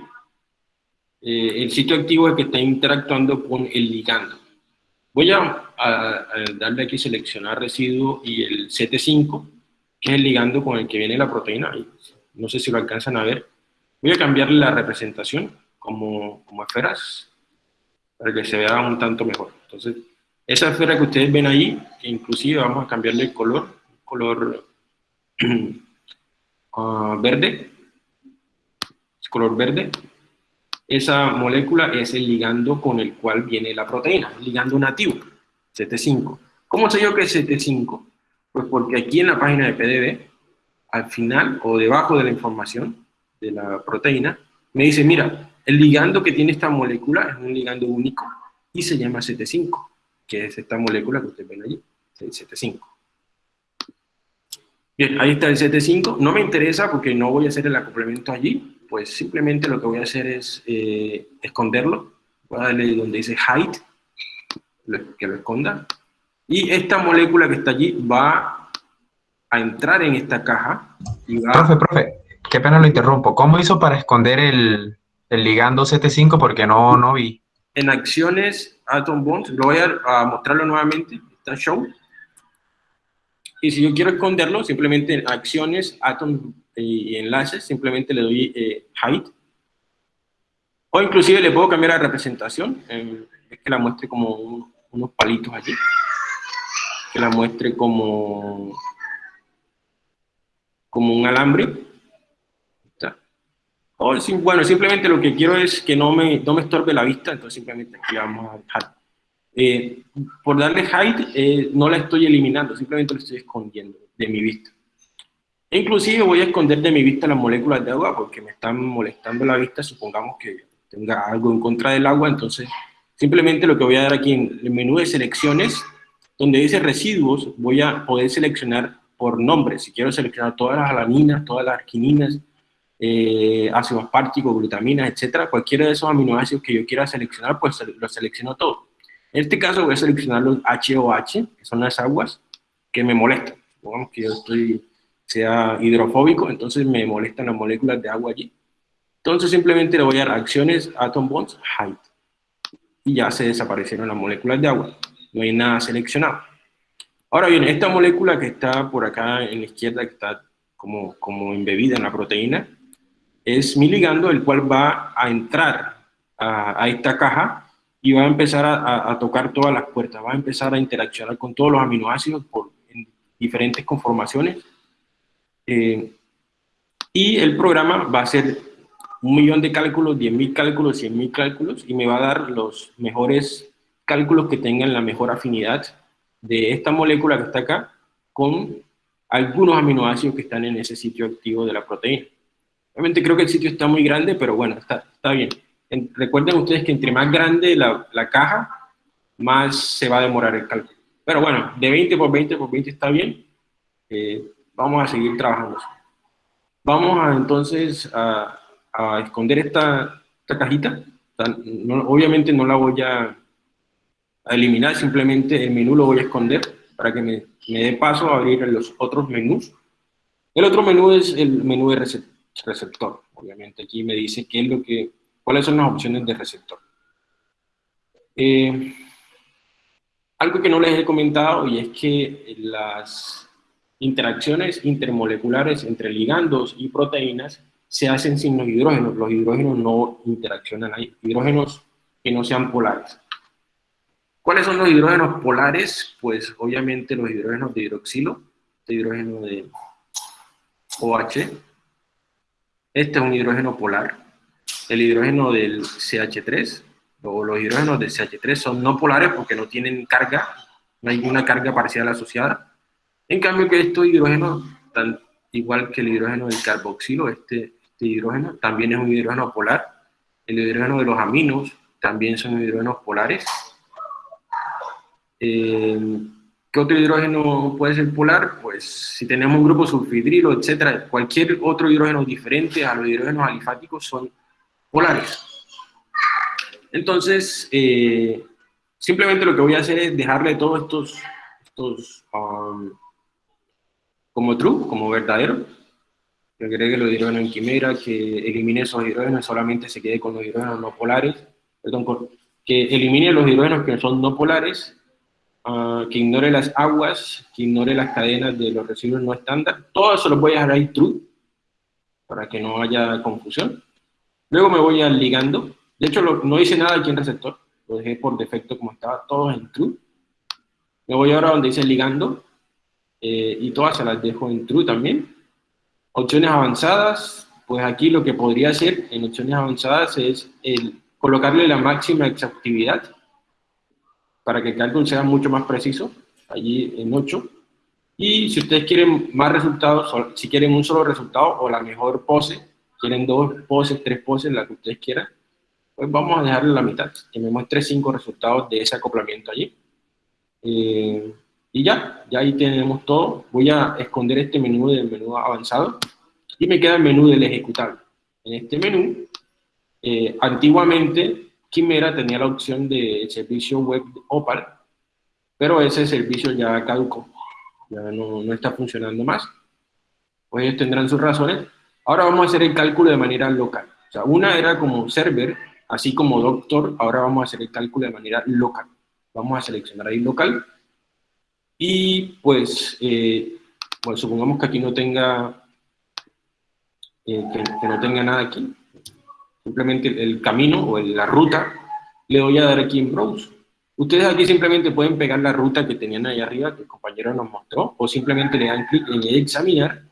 Eh, el sitio activo es que está interactuando con el ligando. Voy a, darle aquí seleccionar residuo y el CT5, que es el ligando con el que viene la proteína. No sé si lo alcanzan a ver. Voy a cambiarle la representación como, como esferas, para que se vea un tanto mejor. Entonces, esa esfera que ustedes ven ahí, que inclusive vamos a cambiarle el color, color uh, verde, color verde, esa molécula es el ligando con el cual viene la proteína, el ligando nativo, CT5. ¿Cómo sé yo que es CT5? Pues porque aquí en la página de PDB, al final o debajo de la información de la proteína, me dice, mira, el ligando que tiene esta molécula es un ligando único y se llama CT5, que es esta molécula que ustedes ven allí, el CT5. Bien, ahí está el CT5. No me interesa porque no voy a hacer el acoplamiento allí, pues simplemente lo que voy a hacer es eh, esconderlo. Voy a darle donde dice hide, que lo esconda. Y esta molécula que está allí va a entrar en esta caja. Y va profe, profe, qué pena lo interrumpo. ¿Cómo hizo para esconder el, el ligando CT5? Porque no, no vi. En acciones Atom Bonds, lo voy a, a mostrarlo nuevamente, está show. Y si yo quiero esconderlo, simplemente en acciones Atom y enlaces, simplemente le doy eh, height. O inclusive le puedo cambiar la representación, eh, es que la muestre como unos palitos allí. Que la muestre como, como un alambre. O, bueno, simplemente lo que quiero es que no me, no me estorbe la vista, entonces simplemente aquí vamos a. Eh, por darle height, no la estoy eliminando, simplemente lo estoy escondiendo de mi vista. Inclusive voy a esconder de mi vista las moléculas de agua porque me están molestando la vista, supongamos que tenga algo en contra del agua, entonces simplemente lo que voy a dar aquí en el menú de selecciones, donde dice residuos, voy a poder seleccionar por nombre, si quiero seleccionar todas las alaninas, todas las arquininas, eh, ácidos asparticos, glutaminas, etcétera, cualquiera de esos aminoácidos que yo quiera seleccionar, pues los selecciono todo. En este caso voy a seleccionar los HOH, que son las aguas que me molestan. Supongamos que yo estoy sea hidrofóbico, entonces me molestan las moléculas de agua allí. Entonces simplemente le voy a dar acciones atom bonds height. Y ya se desaparecieron las moléculas de agua. No hay nada seleccionado. Ahora bien, esta molécula que está por acá en la izquierda, que está como, como embebida en la proteína, es mi ligando, el cual va a entrar a, esta caja y va a empezar a, tocar todas las puertas, va a empezar a interaccionar con todos los aminoácidos por, en diferentes conformaciones eh, y el programa va a ser un millón de cálculos, 10.000 cálculos, 100.000 cálculos, y me va a dar los mejores cálculos que tengan la mejor afinidad de esta molécula que está acá con algunos aminoácidos que están en ese sitio activo de la proteína. Obviamente creo que el sitio está muy grande, pero bueno, está, está bien. Recuerden ustedes que entre más grande la, la, caja, más se va a demorar el cálculo. Pero bueno, de 20 por 20 por 20 está bien. Eh, vamos a seguir trabajando. Vamos a, entonces a, esconder esta, cajita. obviamente no la voy a, eliminar, simplemente el menú lo voy a esconder para que me, dé paso a abrir los otros menús. El otro menú es el menú de receptor. Obviamente aquí me dice qué es lo que, cuáles son las opciones de receptor. Eh, algo que no les he comentado y es que las interacciones intermoleculares entre ligandos y proteínas se hacen sin los hidrógenos. Los hidrógenos no interaccionan, hay hidrógenos que no sean polares. ¿Cuáles son los hidrógenos polares? Pues obviamente los hidrógenos de hidroxilo, este hidrógeno de OH, este es un hidrógeno polar, el hidrógeno del CH3, o los hidrógenos del CH3 son no polares porque no tienen carga, no hay ninguna carga parcial asociada, en cambio que estos hidrógenos, tan, igual que el hidrógeno del carboxilo, este, este, hidrógeno también es un hidrógeno polar. El hidrógeno de los aminos también son hidrógenos polares. Eh, ¿Qué otro hidrógeno puede ser polar? Pues si tenemos un grupo sulfidrilo, etcétera, cualquier otro hidrógeno diferente a los hidrógenos alifáticos son polares. Entonces, eh, simplemente lo que voy a hacer es dejarle todos estos, um, como true, como verdadero. Agregue los hidrógenos en quimera, que elimine esos hidrógenos, solamente se quede con los hidrógenos no polares, perdón, que elimine los hidrógenos que son no polares, uh, que ignore las aguas, que ignore las cadenas de los residuos no estándar. Todo eso lo voy a dejar ahí true, para que no haya confusión. Luego me voy al ligando, de hecho, no hice nada aquí en receptor, lo dejé por defecto como estaba, todos en true. Me voy ahora donde dice ligando, eh, y todas se las dejo en true también. Opciones avanzadas, pues aquí lo que podría hacer en opciones avanzadas es el colocarle la máxima exhaustividad para que el cálculo sea mucho más preciso, allí en 8. Y si ustedes quieren más resultados, si quieren un solo resultado o la mejor pose, quieren dos poses, tres poses, la que ustedes quieran, pues vamos a dejarle la mitad, que me muestre cinco resultados de ese acoplamiento allí. Eh, y ya, ya ahí tenemos todo. Voy a esconder este menú del menú avanzado y me queda el menú del ejecutable. En este menú, eh, antiguamente Quimera tenía la opción de servicio web Opal, pero ese servicio ya caducó, ya no, no está funcionando más. Pues ellos tendrán sus razones. Ahora vamos a hacer el cálculo de manera local. O sea, una era como server, Así como doctor, ahora vamos a hacer el cálculo de manera local. Vamos a seleccionar ahí local. Y pues, eh, bueno, supongamos que aquí no tenga, eh, que, no tenga nada aquí. Simplemente el, camino o la ruta, le voy a dar aquí en Browse. Ustedes aquí simplemente pueden pegar la ruta que tenían ahí arriba, que el compañero nos mostró, o simplemente le dan clic en examinar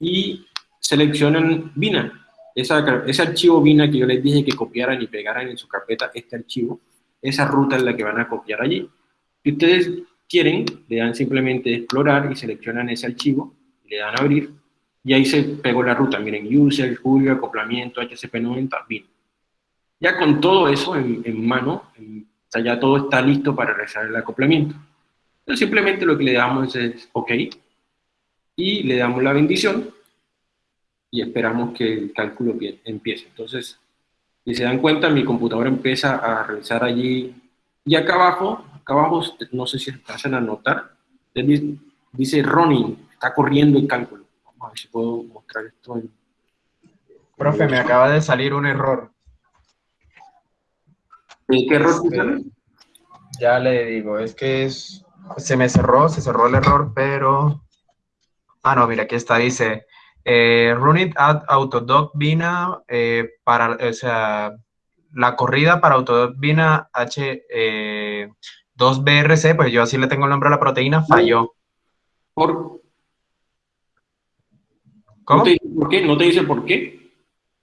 y seleccionan BINA ese archivo BINA que yo les dije que copiaran y pegaran en su carpeta este archivo, esa ruta es la que van a copiar allí. Si ustedes quieren, le dan simplemente explorar y seleccionan ese archivo, le dan abrir, y ahí se pegó la ruta. Miren, user, Julio, acoplamiento, HCP90, BIN. Ya con todo eso en, mano, o sea, ya todo está listo para realizar el acoplamiento. Entonces simplemente lo que le damos es OK, y le damos la bendición, y esperamos que el cálculo empiece. Entonces, si se dan cuenta, mi computadora empieza a realizar allí, y acá abajo, acá abajo, no sé si hacen a notar, dice running, está corriendo el cálculo. Vamos a ver si puedo mostrar esto. Profe, me acaba de salir un error. ¿Qué error este, Ya le digo, es que es, se me cerró, se cerró el error, pero... Ah, no, mira, aquí está, dice eh, running at Autodoc Vina eh, para, o sea, la corrida para Autodoc Vina H 2BRC, eh, pues yo así le tengo el nombre a la proteína, falló. ¿Por? ¿Cómo? ¿No te dice por qué? ¿No te dice por qué?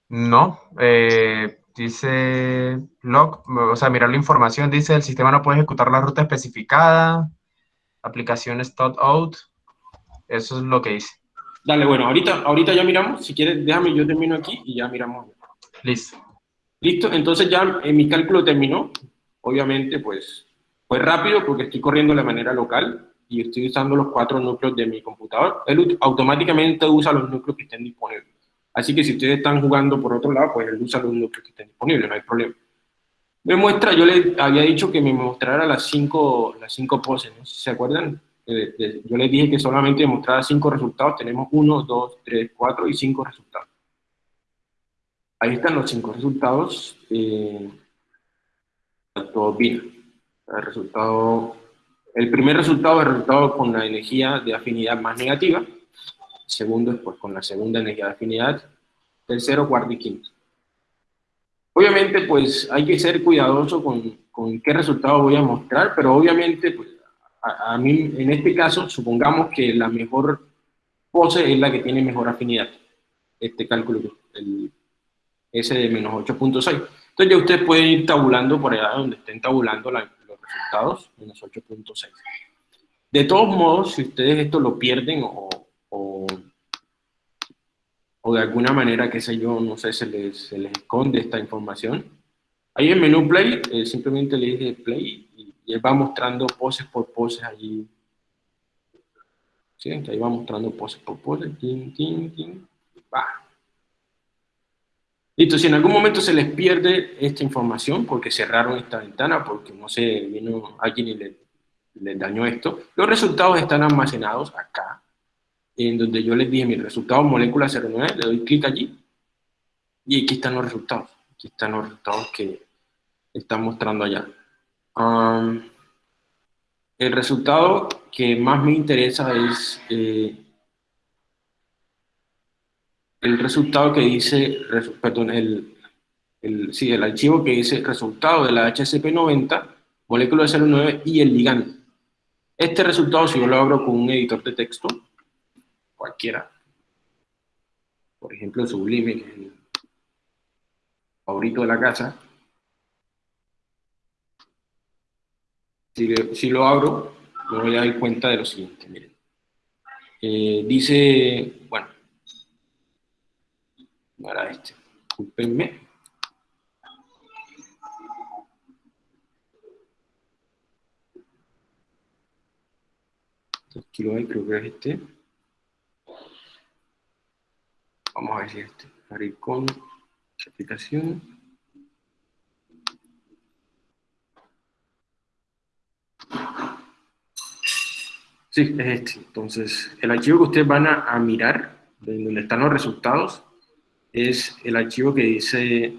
No, eh, dice log, o sea, mirar la información, dice el sistema no puede ejecutar la ruta especificada, aplicaciones out, eso es lo que dice. Dale, bueno, ahorita, ahorita ya miramos. Si quieres, déjame, yo termino aquí y ya miramos. Listo. Listo, entonces ya en mi cálculo terminó. Obviamente, pues, fue rápido porque estoy corriendo de manera local y estoy usando los cuatro núcleos de mi computador. Él automáticamente usa los núcleos que estén disponibles. Así que si ustedes están jugando por otro lado, pues él usa los núcleos que estén disponibles, no hay problema. Me muestra, yo le había dicho que me mostrara las cinco, las cinco poses, ¿no? ¿Se acuerdan? Yo les dije que solamente demostraba cinco resultados, tenemos uno, dos, tres, cuatro y cinco resultados. Ahí están los cinco resultados. Eh, bien. El, resultado, el primer resultado es el resultado con la energía de afinidad más negativa. El segundo es pues, con la segunda energía de afinidad. Tercero, cuarto y quinto. Obviamente, pues hay que ser cuidadoso con, con qué resultado voy a mostrar, pero obviamente, pues a, mí, en este caso, supongamos que la mejor pose es la que tiene mejor afinidad, este cálculo, el S de menos 8.6. Entonces ya ustedes pueden ir tabulando por allá donde estén tabulando los resultados, menos 8.6. De todos modos, si ustedes esto lo pierden o, o, de alguna manera, qué sé yo, no sé, se les, se les esconde esta información, ahí en menú play, eh, simplemente le dije play y él va mostrando poses por poses allí. ¿Sí? Ahí va mostrando poses por poses. Tin, tin, tin. Va. Listo, si en algún momento se les pierde esta información porque cerraron esta ventana, porque no sé, vino alguien y les, les dañó esto, los resultados están almacenados acá, en donde yo les dije mi resultado molécula 09, le doy clic allí, y aquí están los resultados. Aquí están los resultados que están mostrando allá. El resultado que más me interesa es eh, el resultado que dice, perdón, el, sí, el archivo que dice resultado de la HCP90, molécula 09 y el ligando. Este resultado, si yo lo abro con un editor de texto, cualquiera, por ejemplo Sublime, favorito de la casa, si, lo abro, me voy a dar cuenta de lo siguiente, miren. Eh, dice, bueno, no era este, disculpenme. Aquí lo hay, creo que es este. Vamos a ver si es este. Abrir con aplicación. Sí, es este. Entonces, el archivo que ustedes van a, mirar, donde están los resultados, es el archivo que dice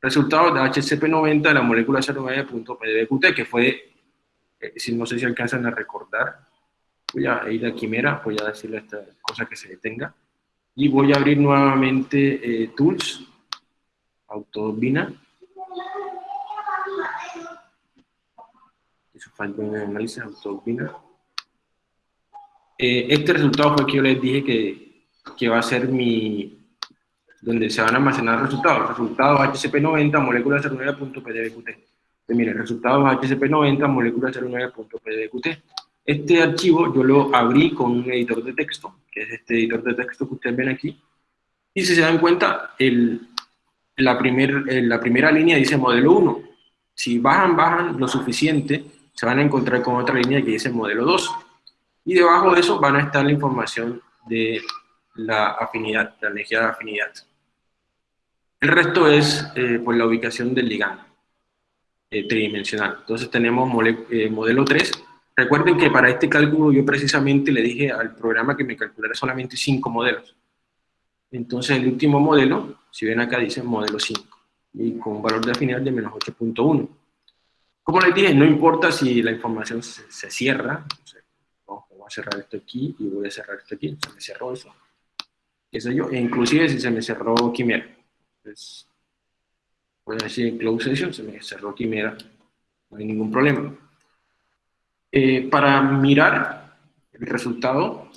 resultados de HCP90 de la molécula 09.pdbqt, que fue, eh, si no sé si alcanzan a recordar, voy a ir a Quimera, voy a decirle esta cosa que se detenga, y voy a abrir nuevamente eh, Tools, Autobina, un análisis, Autobina. Eh, este resultado fue que yo les dije que, que va a ser mi, donde se van a almacenar resultados. Resultados HCP90, molécula 09.pdbqt. Miren, resultados HCP90, molécula 09.pdbqt. Este archivo yo lo abrí con un editor de texto, que es este editor de texto que ustedes ven aquí. Y si se dan cuenta, el, la, primer, la primera línea dice modelo 1. Si bajan, bajan lo suficiente, se van a encontrar con otra línea que dice modelo 2. Y debajo de eso van a estar la información de la afinidad, la energía de afinidad. El resto es eh, pues la ubicación del ligando eh, tridimensional. Entonces tenemos eh, modelo 3. Recuerden que para este cálculo yo precisamente le dije al programa que me calculara solamente 5 modelos. Entonces el último modelo, si ven acá dice modelo 5, y con un valor de afinidad de menos 8.1. Como les dije, no importa si la información se, cierra, voy a cerrar esto aquí y voy a cerrar esto aquí, se me cerró eso. Eso yo, e inclusive si se me cerró Quimera pues, voy a decir close session, se me cerró Quimera, no hay ningún problema. Eh, para mirar el resultado,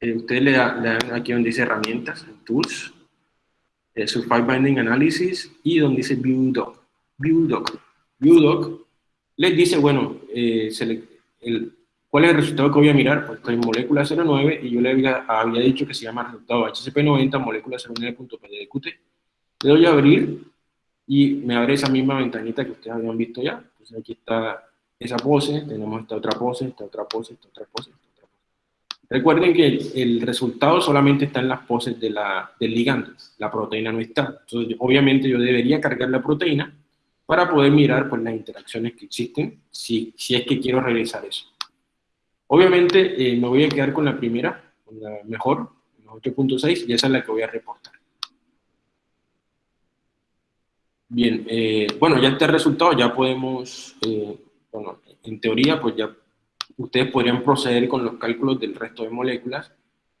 eh, ustedes le, dan aquí donde dice herramientas, tools, eh, Survive Binding Analysis y donde dice View Doc. View Doc. View Doc les dice, bueno, eh, el, ¿cuál es el resultado que voy a mirar? Pues estoy en molécula 09 y yo le había, había dicho que se llama resultado HCP90 molécula 09.pdqt. Le doy a abrir y me abre esa misma ventanita que ustedes habían visto ya. Entonces aquí está esa pose, tenemos esta otra pose, esta otra pose, esta otra pose, esta otra pose. Recuerden que el, resultado solamente está en las poses de la, del ligando, la proteína no está. Entonces, obviamente yo debería cargar la proteína para poder mirar pues, las interacciones que existen, si, si es que quiero realizar eso. Obviamente eh, me voy a quedar con la primera, con la mejor, 8.6, y esa es la que voy a reportar. Bien, eh, bueno, ya este resultado ya podemos, eh, bueno, en teoría, pues ya ustedes podrían proceder con los cálculos del resto de moléculas,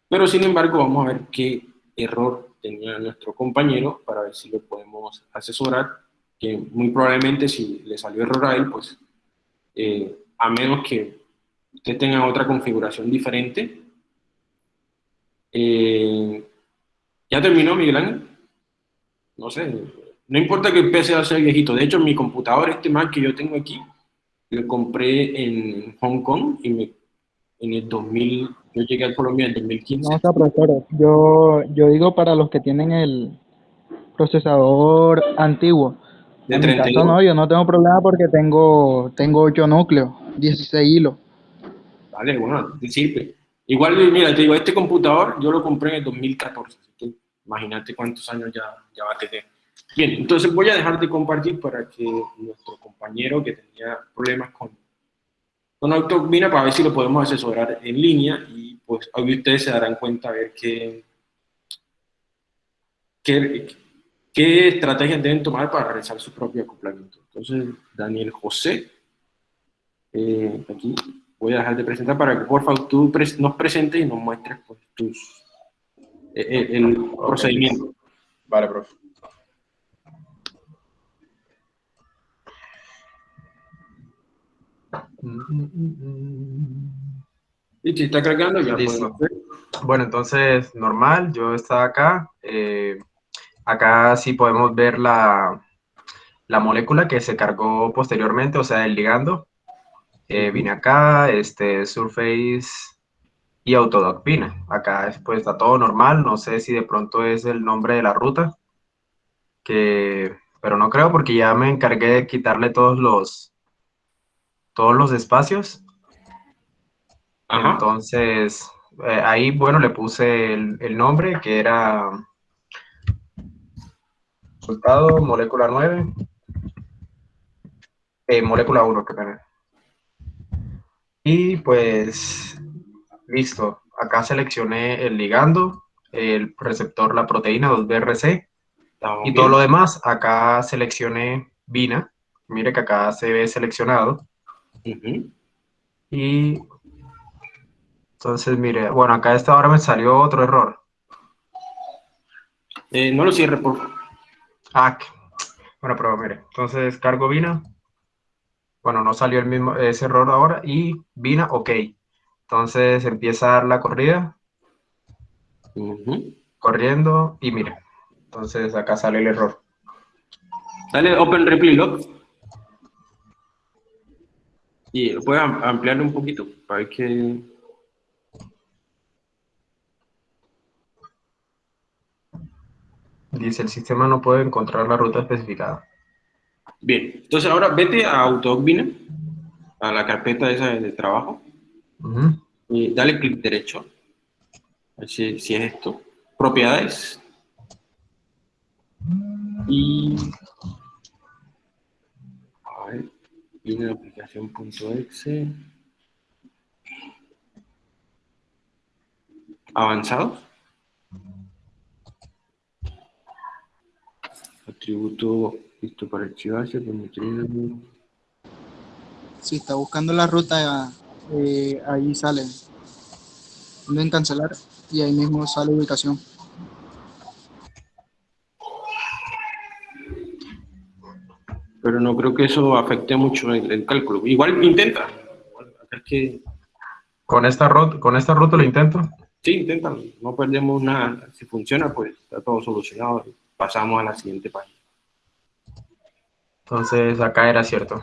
pero sin embargo vamos a ver qué error tenía nuestro compañero para ver si lo podemos asesorar, que muy probablemente si le salió error a él, pues eh, a menos que usted tenga otra configuración diferente. ¿Ya terminó, Miguel Ángel? No sé, no importa que el PC sea viejito. De hecho, mi computador, este Mac que yo tengo aquí, lo compré en Hong Kong y me, en el 2000, yo llegué a Colombia en el 2015. No. Yo, yo digo para los que tienen el procesador antiguo. De en mi caso no, yo no tengo problema porque tengo, tengo 8 núcleos, 16 hilos. Vale, bueno, te sirve. Igual, mira, te digo, este computador yo lo compré en el 2014, así que imagínate cuántos años ya, ya va a tener. Bien, entonces voy a dejar de compartir para que nuestro compañero que tenía problemas con, con Autobina, para ver si lo podemos asesorar en línea y pues hoy ustedes se darán cuenta a ver qué, qué, qué estrategias deben tomar para realizar su propio acoplamiento. Entonces, Daniel José, eh, aquí voy a dejar de presentar para que por favor tú nos presentes y nos muestres pues, tus, eh, eh, el, procedimiento. Vale, profe. Y si está cargando, ya Bueno, entonces, normal, yo estaba acá. Eh, acá sí podemos ver la, la molécula que se cargó posteriormente, o sea, el ligando. Eh, vine acá, este, Surface y Autodoc vine. Acá pues está todo normal, no sé si de pronto es el nombre de la ruta, que, pero no creo porque ya me encargué de quitarle todos los, todos los espacios. Entonces, eh, ahí, bueno, le puse el, nombre que era resultado, molécula 9, eh, molécula 1, que tener. Y pues, listo. Acá seleccioné el ligando, el receptor, la proteína 2BRC. Y todo lo demás, acá seleccioné Vina. Mire que acá se ve seleccionado. Y entonces, mire, bueno, acá a esta hora me salió otro error. Eh, no lo cierre, por favor. Ah, bueno, pero mire, entonces cargo Vina. Bueno, no salió el mismo, ese error ahora. Y Vina, ok. Entonces empieza la corrida. Corriendo. Y mire. Entonces acá sale el error. Sale Open Replay Y puede ampliarlo un poquito para que... Dice, el sistema no puede encontrar la ruta especificada. Bien, entonces ahora vete a AutoBina, a la carpeta esa de trabajo, y dale clic derecho, a ver si, es esto, propiedades, y a ver, viene aplicación.exe, avanzados, atributo Listo para archivarse, Si está buscando la ruta, eh, ahí sale. En cancelar y ahí mismo sale ubicación. Pero no creo que eso afecte mucho el, cálculo. Igual intenta. ¿Con esta, ruta, ¿Con esta ruta lo intento? Sí, intenta. No perdemos nada. Si funciona, pues está todo solucionado. Pasamos a la siguiente página. Entonces acá era cierto.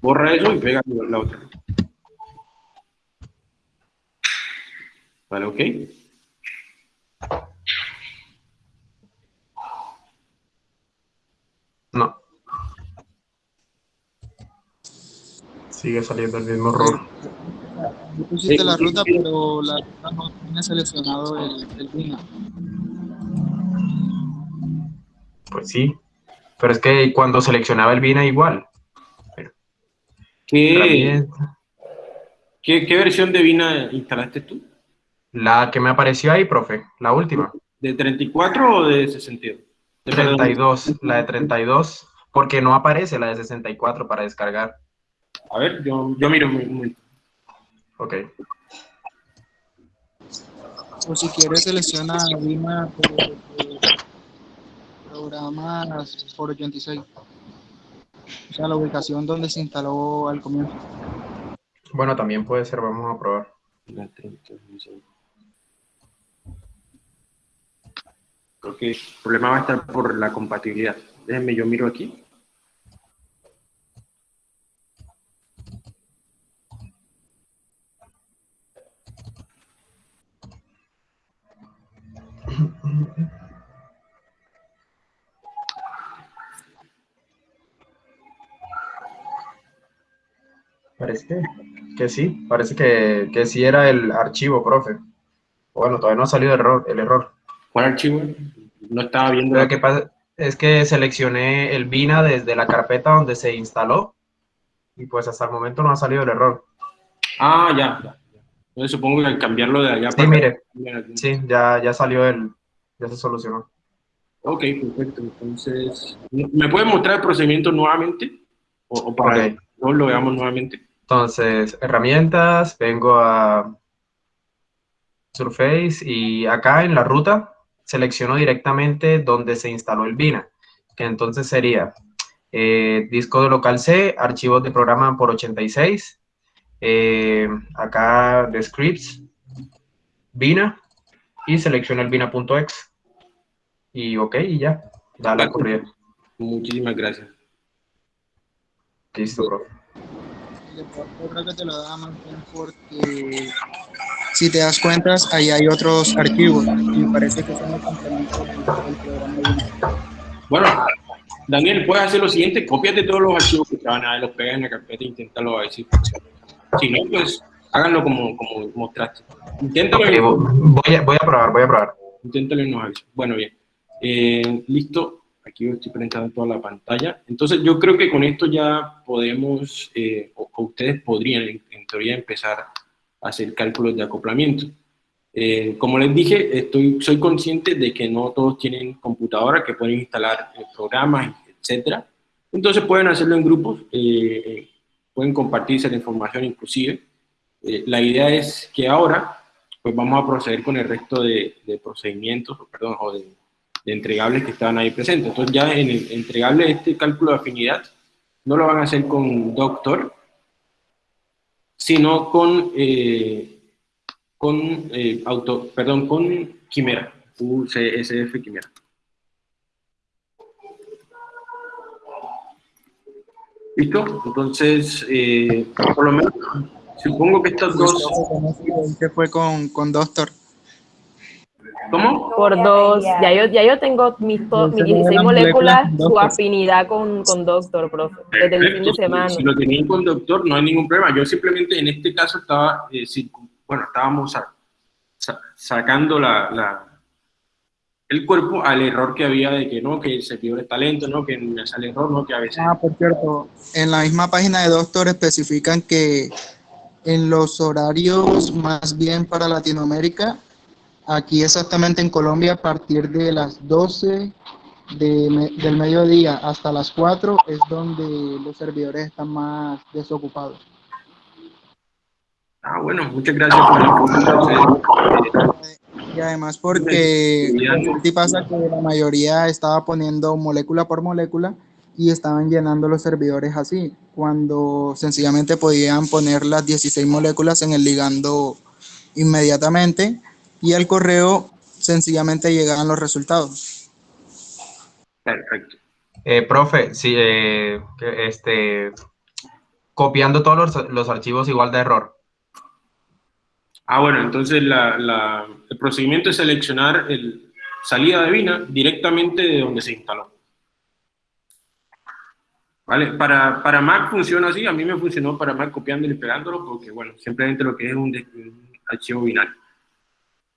Borra eso y pega la otra. Vale, ok. No. Sigue saliendo el mismo error. pusiste la ruta, pero la ruta no tiene seleccionado el, el Pues sí, pero es que cuando seleccionaba el Vina igual. ¿Qué, ¿Qué, versión de Vina instalaste tú? La que me apareció ahí, profe, la última. ¿De 34 o de 62? De 32, la de 32, porque no aparece la de 64 para descargar. A ver, yo, yo miro un momento. Ok. O si quieres selecciona Vina programas por 86. O sea, la ubicación donde se instaló al comienzo. Bueno, también puede ser, vamos a probar. Creo que el problema va a estar por la compatibilidad. Déjenme, yo miro aquí. Parece que, sí, parece que, que, sí era el archivo, profe. Bueno, todavía no ha salido el error. El error. ¿Cuál archivo? no estaba viendo... Lo que pasa es que seleccioné el Vina desde la carpeta donde se instaló y pues hasta el momento no ha salido el error. Ah, ya, ya. Entonces supongo que al cambiarlo de allá... Sí, mire. Sí, ya, ya salió el... ya se solucionó. Ok, perfecto. Entonces, ¿me puede mostrar el procedimiento nuevamente? O, para no lo veamos nuevamente. Entonces, herramientas, vengo a Surface y acá en la ruta selecciono directamente donde se instaló el Vina, que entonces sería eh, disco de local C, archivos de programa por 86, eh, acá de scripts, Vina, y selecciono el Vina.exe. Y ok, y ya, da la corrida. Muchísimas gracias. Listo, bro. Yo creo que te lo da más bien porque si te das cuenta, ahí hay otros archivos y parece que son los complementos del programa. Bueno, Daniel, puedes hacer lo siguiente, copiate todos los archivos que te van a dar, los pegas en la carpeta e inténtalo a ver si funciona. Si no, pues háganlo como, como mostraste. Inténtalo. voy, a, voy a probar, voy a probar. Inténtalo y nos avisa. Bueno, bien. Eh, listo. Aquí estoy presentando toda la pantalla. Entonces, yo creo que con esto ya podemos, eh, o, ustedes podrían, en, teoría, empezar a hacer cálculos de acoplamiento. Eh, como les dije, estoy, soy consciente de que no todos tienen computadora que pueden instalar programas, etcétera. Entonces pueden hacerlo en grupos, pueden compartirse la información inclusive. la idea es que ahora pues vamos a proceder con el resto de, de procedimientos, perdón, o de de entregables que estaban ahí presentes. Entonces ya en el entregable este cálculo de afinidad no lo van a hacer con Doctor, sino con, eh, con eh, auto, perdón, con Quimera, UCSF Quimera. ¿Listo? Entonces, eh, por lo menos, supongo que estas dos... ¿Qué fue con, con Doctor? ¿Cómo? Por dos. Ya yo, ya yo tengo mis, mis 16 moléculas, su afinidad con, con Doctor, profe, desde el fin de semana. Si, lo tenían con Doctor, no hay ningún problema. Yo simplemente en este caso estaba, eh, bueno, estábamos sacando la, la, el cuerpo al error que había de que no, que el servidor está lento, no, que me sale error, no, que a veces... Ah, por cierto, en la misma página de Doctor especifican que en los horarios más bien para Latinoamérica Aquí exactamente en Colombia a partir de las 12 del mediodía hasta las 4 es donde los servidores están más desocupados. Ah, bueno, muchas gracias por la Y además porque sí pasa que la mayoría estaba poniendo molécula por molécula y estaban llenando los servidores así, cuando sencillamente podían poner las 16 moléculas en el ligando inmediatamente y al correo sencillamente llegaban los resultados. Perfecto. Eh, profe, sí, eh, este, copiando todos los, archivos igual de error. Ah, bueno, entonces el procedimiento es seleccionar el salida de Vina directamente de donde se instaló. ¿Vale? Para, para Mac funciona así, a mí me funcionó para Mac copiándolo y pegándolo, porque bueno, simplemente lo que es un, un archivo binario.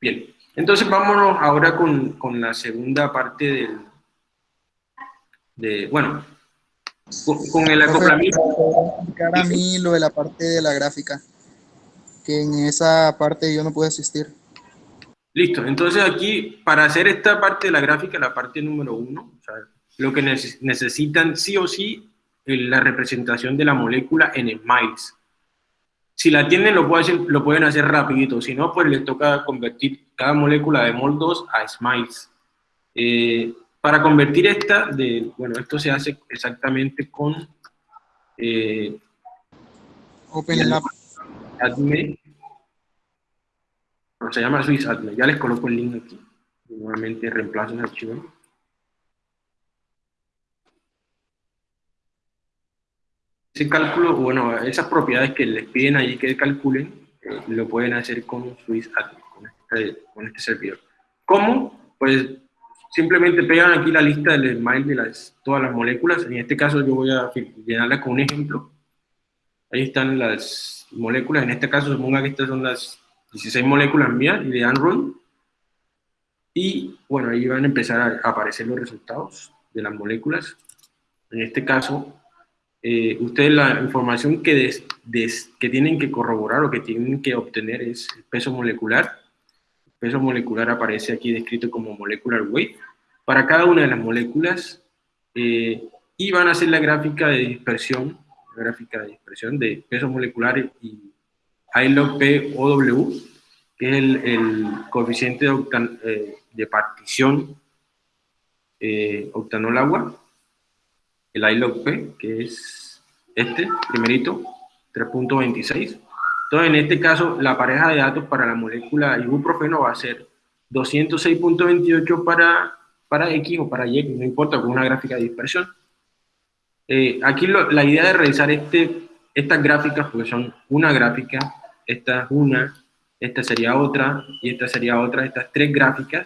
Bien, entonces vámonos ahora con, con la segunda parte del, de, bueno, con, el acoplamiento. a mí lo de la parte de la gráfica, que en esa parte yo no pude asistir. Listo, entonces aquí, para hacer esta parte de la gráfica, la parte número uno, o sea, lo que necesitan sí o sí es la representación de la molécula en smiles. Si la tienen, lo, lo pueden hacer rapidito. Si no, pues les toca convertir cada molécula de MOL2 a SMILES. Eh, para convertir esta, de, bueno, esto se hace exactamente con eh, OpenLab. Adme. se llama SwissAdme. Ya les coloco el link aquí. Nuevamente reemplazo el archivo. Ese cálculo, bueno, esas propiedades que les piden allí que calculen, eh, lo pueden hacer con Swiss con este, con este servidor. ¿Cómo? Pues simplemente pegan aquí la lista del smile de las, todas las moléculas. En este caso yo voy a llenarla con un ejemplo. Ahí están las moléculas. En este caso suponga que estas son las 16 moléculas mías y le dan run. Y bueno, ahí van a empezar a aparecer los resultados de las moléculas. En este caso, eh, ustedes la información que, que tienen que corroborar o que tienen que obtener es el peso molecular. El peso molecular aparece aquí descrito como molecular weight para cada una de las moléculas eh, y van a hacer la gráfica de dispersión, la gráfica de dispersión de peso molecular y I P O W, que es el, coeficiente de, eh, de partición eh, octanol agua, el I P, que es este, primerito, 3.26. Entonces, en este caso, la pareja de datos para la molécula ibuprofeno va a ser 206.28 para, para X o para Y, no importa, con una gráfica de dispersión. Eh, aquí la idea de realizar este, estas gráficas, porque son una gráfica, esta es una, esta sería otra, y esta sería otra, estas tres gráficas,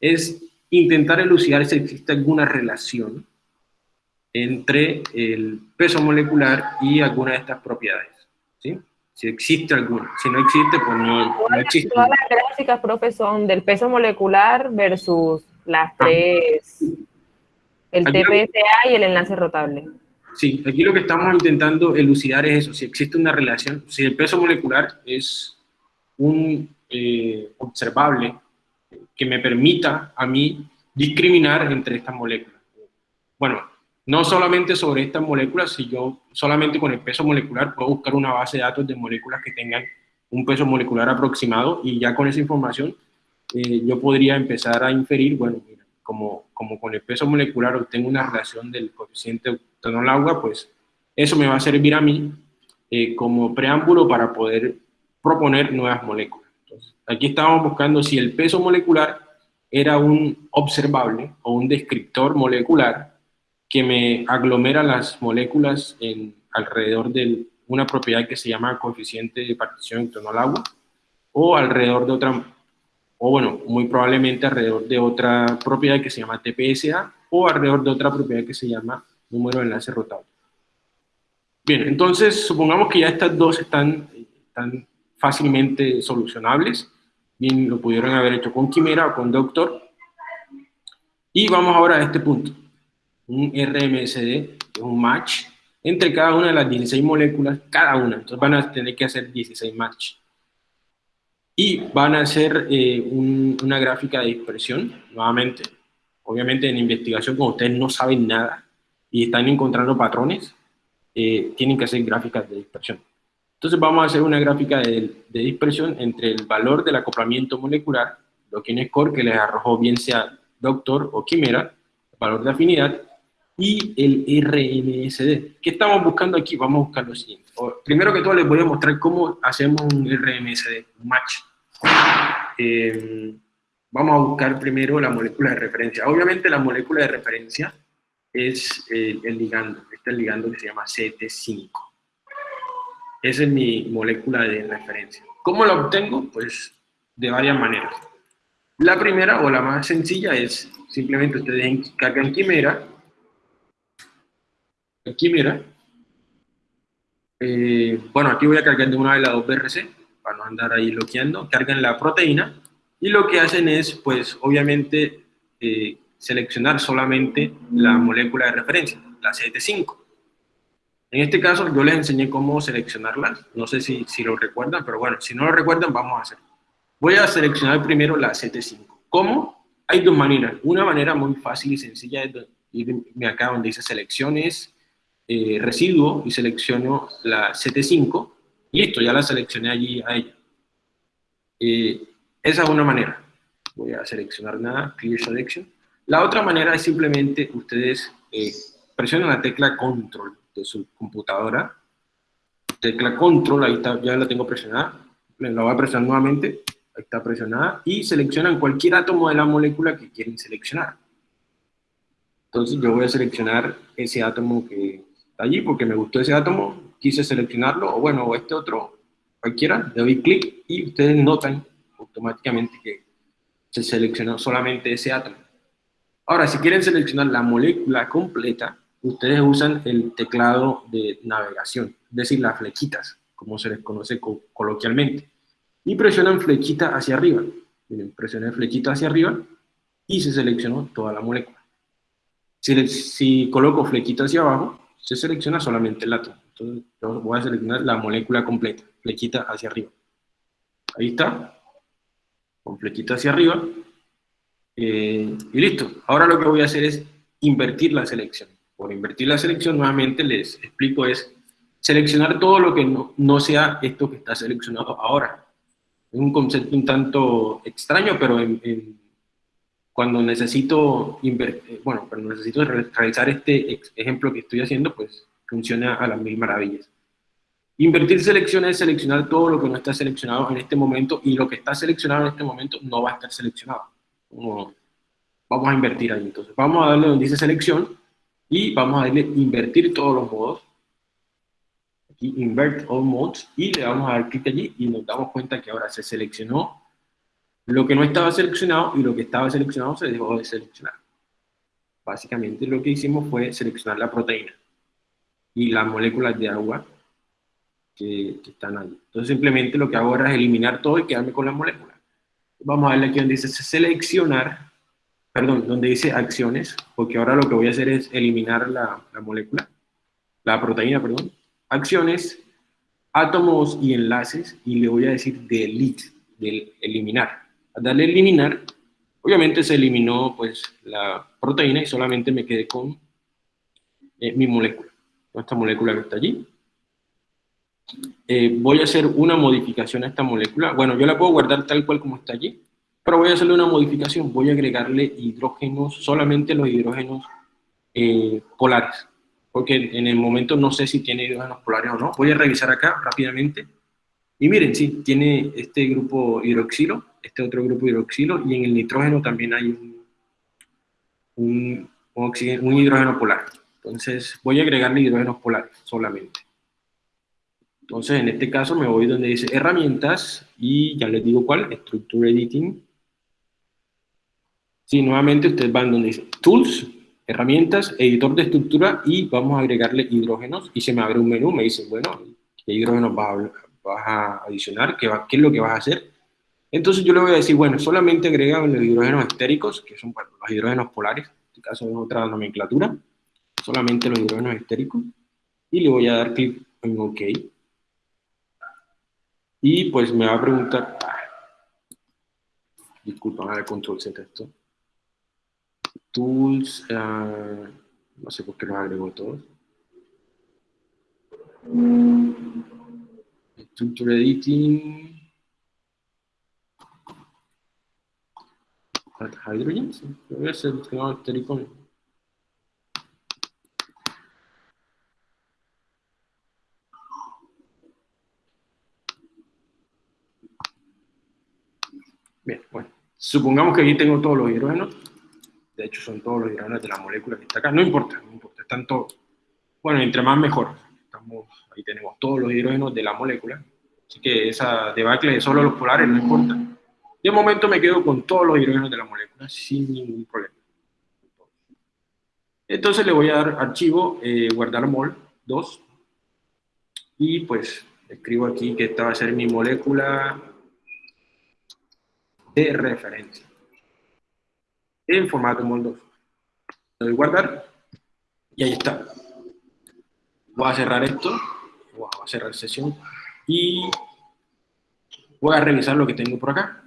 es intentar elucidar si existe alguna relación entre el peso molecular y alguna de estas propiedades. ¿sí? Si existe alguna. Si no existe, pues no, existe. Todas las gráficas, profe, son del peso molecular versus las ah. tres, el TPSA y el enlace rotable. Sí, aquí lo que estamos intentando elucidar es eso, si existe una relación, si el peso molecular es un eh, observable que me permita a mí discriminar entre estas moléculas. Bueno, no solamente sobre estas moléculas, si yo solamente con el peso molecular puedo buscar una base de datos de moléculas que tengan un peso molecular aproximado y ya con esa información eh, yo podría empezar a inferir, bueno, como, como con el peso molecular obtengo una relación del coeficiente octanol agua, pues eso me va a servir a mí eh, como preámbulo para poder proponer nuevas moléculas. Aquí estamos buscando si el peso molecular era un observable o un descriptor molecular que me aglomera las moléculas alrededor de una propiedad que se llama coeficiente de partición en torno al agua, o alrededor de otra, o bueno, muy probablemente alrededor de otra propiedad que se llama TPSA, o alrededor de otra propiedad que se llama número de enlace rotable. Bien, entonces supongamos que ya estas dos están, están fácilmente solucionables, bien lo pudieron haber hecho con Quimera o con Doctor, y vamos ahora a este punto un RMSD, un match, entre cada una de las 16 moléculas, cada una. Entonces van a tener que hacer 16 match. Y van a hacer eh, una gráfica de dispersión, nuevamente. Obviamente en investigación, como ustedes no saben nada y están encontrando patrones, eh, tienen que hacer gráficas de dispersión. Entonces vamos a hacer una gráfica de, de dispersión entre el valor del acoplamiento molecular, lo que en score que les arrojó bien sea Doctor o Quimera, valor de afinidad, y el RMSD. ¿Qué estamos buscando aquí? Vamos a buscar lo siguiente. Primero que todo les voy a mostrar cómo hacemos un RMSD, un match. Eh, vamos a buscar primero la molécula de referencia. Obviamente la molécula de referencia es el, ligando, este es el ligando que se llama CT5. Esa es mi molécula de referencia. ¿Cómo la obtengo? Pues de varias maneras. La primera o la más sencilla es simplemente ustedes cargan Quimera Aquí mira. Eh, bueno, aquí voy a cargar de una vez la 2BRC, para no andar ahí bloqueando. Cargan la proteína y lo que hacen es, pues, obviamente, eh, seleccionar solamente la molécula de referencia, la CT5. En este caso, yo les enseñé cómo seleccionarlas. No sé si, si lo recuerdan, pero bueno, si no lo recuerdan, vamos a hacer. Voy a seleccionar primero la CT5. ¿Cómo? Hay dos maneras. Una manera muy fácil y sencilla es irme acá donde dice selecciones, eh, residuo y selecciono la CT5, y listo, ya la seleccioné allí a ella. Eh, esa es una manera. Voy a seleccionar nada, Clear Selection. La otra manera es simplemente ustedes eh, presionan la tecla Control de su computadora. Tecla Control, ahí está, ya la tengo presionada. La voy a presionar nuevamente, ahí está presionada. Y seleccionan cualquier átomo de la molécula que quieren seleccionar. Entonces yo voy a seleccionar ese átomo que allí porque me gustó ese átomo, quise seleccionarlo, o bueno, o este otro, cualquiera, le doy clic y ustedes notan automáticamente que se seleccionó solamente ese átomo. Ahora, si quieren seleccionar la molécula completa, ustedes usan el teclado de navegación, es decir, las flechitas, como se les conoce coloquialmente, y presionan flechita hacia arriba. Miren, presioné flechita hacia arriba y se seleccionó toda la molécula. Si, si coloco flechita hacia abajo, se selecciona solamente el átomo. Entonces yo voy a seleccionar la molécula completa, flechita hacia arriba. Ahí está, con flechita hacia arriba. Eh, y listo. Ahora lo que voy a hacer es invertir la selección. Por invertir la selección, nuevamente les explico, es seleccionar todo lo que no, sea esto que está seleccionado ahora. Es un concepto un tanto extraño, pero cuando necesito, invertir, bueno, cuando necesito realizar este ejemplo que estoy haciendo, pues funciona a las mil maravillas. Invertir selección es seleccionar todo lo que no está seleccionado en este momento y lo que está seleccionado en este momento no va a estar seleccionado. vamos a invertir ahí. Entonces, vamos a darle donde dice selección y vamos a darle invertir todos los modos. Aquí, invert all modes y le vamos a dar clic allí y nos damos cuenta que ahora se seleccionó lo que no estaba seleccionado y lo que estaba seleccionado se dejó de seleccionar. Básicamente lo que hicimos fue seleccionar la proteína y las moléculas de agua que, están ahí. Entonces simplemente lo que hago ahora es eliminar todo y quedarme con las moléculas. Vamos a darle aquí donde dice seleccionar, perdón, donde dice acciones, porque ahora lo que voy a hacer es eliminar la, la molécula, la proteína, perdón. Acciones, átomos y enlaces, y le voy a decir delete, del eliminar. Darle eliminar, obviamente se eliminó pues la proteína y solamente me quedé con eh, mi molécula, esta molécula que está allí. Eh, voy a hacer una modificación a esta molécula. Bueno, yo la puedo guardar tal cual como está allí, pero voy a hacerle una modificación. Voy a agregarle hidrógenos, solamente los hidrógenos eh, polares, porque en el momento no sé si tiene hidrógenos polares o no. Voy a revisar acá rápidamente. Y miren, sí, tiene este grupo hidroxilo, este otro grupo hidroxilo, y en el nitrógeno también hay un, un, un hidrógeno polar. Entonces voy a agregarle hidrógenos polares solamente. Entonces, en este caso me voy donde dice herramientas y ya les digo cuál, Structure Editing. Sí, nuevamente ustedes van donde dice Tools, herramientas, editor de estructura y vamos a agregarle hidrógenos y se me abre un menú, me dice, bueno, ¿qué hidrógenos vas a, adicionar? ¿Qué, ¿Qué, es lo que vas a hacer? Entonces yo le voy a decir, bueno, solamente agrega los hidrógenos estéricos, que son los hidrógenos polares, en este caso es otra nomenclatura, solamente los hidrógenos estéricos, y le voy a dar clic en OK. Y pues me va a preguntar, disculpa, a ver, control Z esto. Tools, uh, no sé por qué los agrego todos. Structure Editing. Hydrogen, sí. Voy a hacer no, Bien, bueno. Supongamos que aquí tengo todos los hidrógenos. De hecho, son todos los hidrógenos de la molécula que está acá. No importa, no importa. Están todos. Bueno, entre más mejor. Estamos, ahí tenemos todos los hidrógenos de la molécula. Así que esa debacle de solo los polares no importa. De momento me quedo con todos los hidrógenos de la molécula sin ningún problema. Entonces le voy a dar archivo, eh, guardar mol 2. Y pues escribo aquí que esta va a ser mi molécula de referencia en formato MOL2. Le doy guardar y ahí está. Voy a cerrar esto, voy a cerrar sesión y voy a revisar lo que tengo por acá.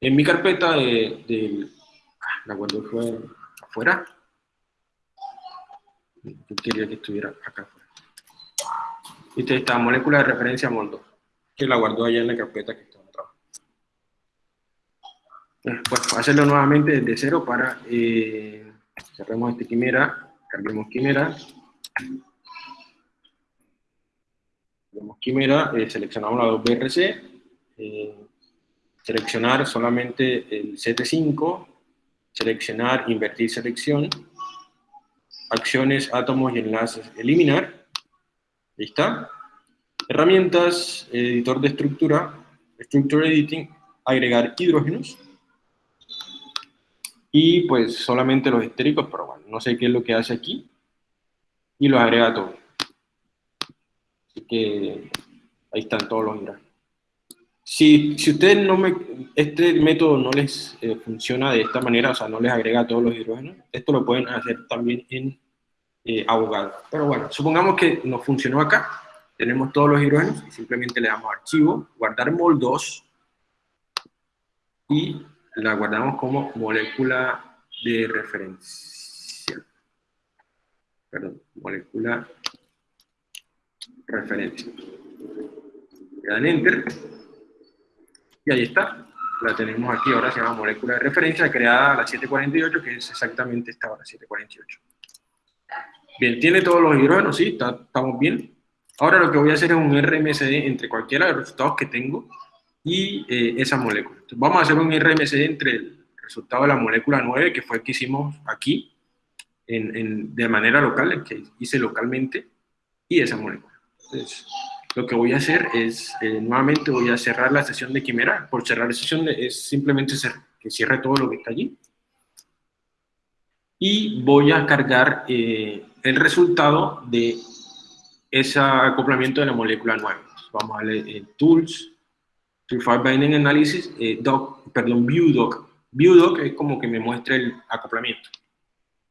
En mi carpeta de, ah, la guardo afuera. Yo quería que estuviera acá afuera. Esta molécula de referencia MOL2, que la guardó allá en la carpeta que está pues hacerlo nuevamente desde cero para eh, cerremos este quimera, cambiemos quimera, cambiemos quimera, eh, seleccionamos la 2BRC, eh, seleccionar solamente el CT5, seleccionar, invertir selección, acciones, átomos y enlaces, eliminar, ahí está, herramientas, editor de estructura, structure editing, agregar hidrógenos, y pues solamente los estéricos, pero bueno, no sé qué es lo que hace aquí, y los agrega todos. Así que ahí están todos los hidrógenos. Si, si ustedes no me, este método no les eh, funciona de esta manera, o sea, no les agrega todos los hidrógenos, esto lo pueden hacer también en eh, abogado. Pero bueno, supongamos que nos funcionó acá, tenemos todos los hidrógenos y simplemente le damos archivo, guardar mol 2 y la guardamos como molécula de referencia. Perdón, molécula referencia. Le dan enter y ahí está. La tenemos aquí, ahora se llama molécula de referencia, creada a las 748, que es exactamente esta hora, 748. Bien, tiene todos los hidrógenos, sí, estamos bien. Ahora lo que voy a hacer es un RMSD entre cualquiera de los resultados que tengo y eh, esa molécula. vamos a hacer un RMSD entre el resultado de la molécula 9, que fue el que hicimos aquí, en, de manera local, el que hice localmente, y esa molécula. Entonces, lo que voy a hacer es, eh, nuevamente voy a cerrar la sesión de quimera. Por cerrar la sesión es simplemente que cierre todo lo que está allí. Y voy a cargar eh, el resultado de ese acoplamiento de la molécula 9. Vamos a darle en Tools, Purified Binding Analysis, eh, doc, perdón, ViewDoc. ViewDoc es como que me muestra el acoplamiento.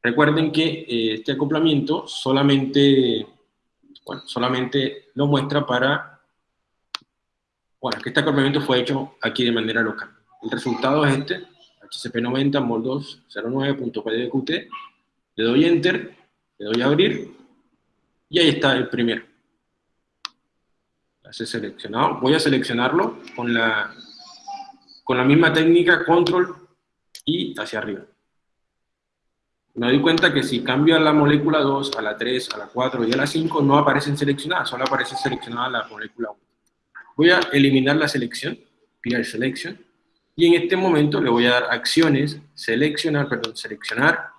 Recuerden que este acoplamiento solamente bueno, solamente lo muestra para, bueno, que este acoplamiento fue hecho aquí de manera local. El resultado es este, HCP90 mol209.pdqt, le doy Enter, le doy a abrir, y ahí está el primero. Hace seleccionado. Voy a seleccionarlo con la, con la misma técnica, control y hacia arriba me doy cuenta que si cambio a la molécula 2, a la 3, a la 4 y a la 5, no aparecen seleccionadas, solo aparece seleccionada la molécula 1. Voy a eliminar la selección, clear selection, y en este momento le voy a dar acciones, seleccionar, perdón, seleccionar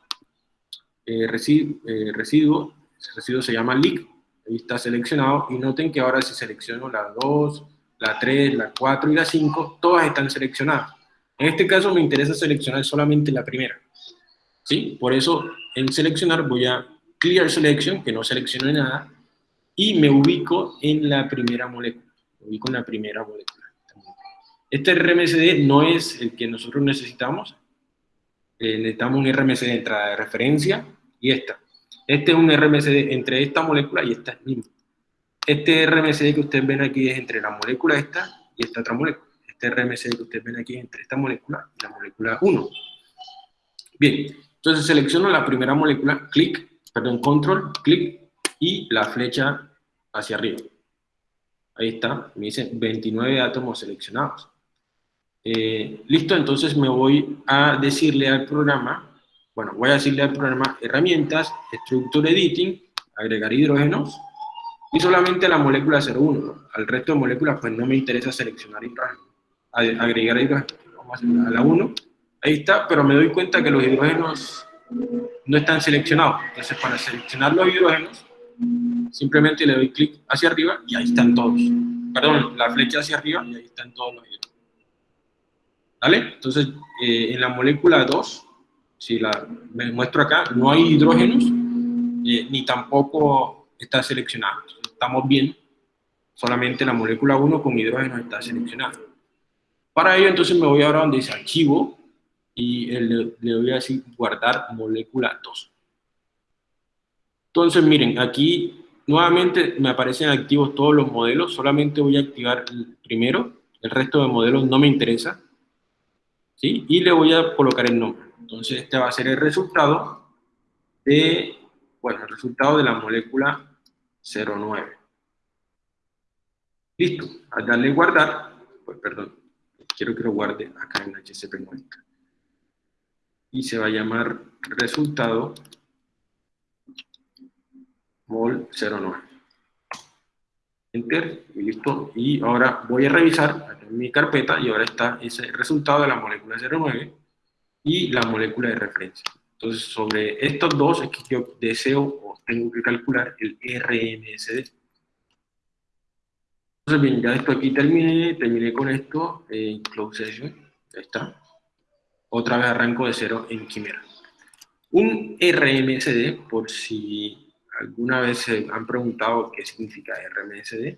eh, eh, residuo, residuo se llama leak, ahí está seleccionado, y noten que ahora si selecciono la 2, la 3, la 4 y la 5, todas están seleccionadas. En este caso me interesa seleccionar solamente la primera. ¿Sí? Por eso, en seleccionar voy a clear selection, que no seleccione nada, y me ubico en la primera molécula. Me ubico en la primera molécula. Este RMSD no es el que nosotros necesitamos. Eh, necesitamos un RMSD de entrada de referencia y esta. Este es un RMSD entre esta molécula y esta misma. Este RMSD que ustedes ven aquí es entre la molécula esta y esta otra molécula. Este RMSD que ustedes ven aquí es entre esta molécula y la molécula 1. Bien, entonces selecciono la primera molécula, clic, perdón, control, clic, y la flecha hacia arriba. Ahí está, me dice 29 átomos seleccionados. Eh, listo, entonces me voy a decirle al programa, bueno, voy a decirle al programa herramientas, structure editing, agregar hidrógenos, y solamente la molécula 01. Al resto de moléculas, pues no me interesa seleccionar hidrógeno, agregar hidrógeno. Vamos a la 1, Ahí está, pero me doy cuenta que los hidrógenos no están seleccionados. Entonces, para seleccionar los hidrógenos, simplemente le doy clic hacia arriba y ahí están todos. Perdón, la flecha hacia arriba y ahí están todos los hidrógenos. ¿Vale? Entonces, eh, en la molécula 2, si la me muestro acá, no hay hidrógenos, eh, ni tampoco está seleccionado. estamos bien, solamente la molécula 1 con hidrógenos está seleccionada. Para ello, entonces me voy ahora donde dice archivo, y le, le voy a decir guardar molécula 2. Entonces, miren, aquí nuevamente me aparecen activos todos los modelos, solamente voy a activar el primero, el resto de modelos no me interesa, ¿sí? Y le voy a colocar el nombre. Entonces, este va a ser el resultado de, bueno, el resultado de la molécula 09. Listo, al darle guardar, pues perdón, quiero que lo guarde acá en HCP90 y se va a llamar resultado mol 09. Enter y listo. Y ahora voy a revisar mi carpeta y ahora está ese resultado de la molécula 09 y la molécula de referencia. Entonces, sobre estos dos es que yo deseo o tengo que calcular el RMSD. Entonces, bien, ya esto aquí terminé, terminé con esto, en close session, ya está otra vez arranco de cero en Quimera. Un RMSD, por si alguna vez se han preguntado qué significa RMSD,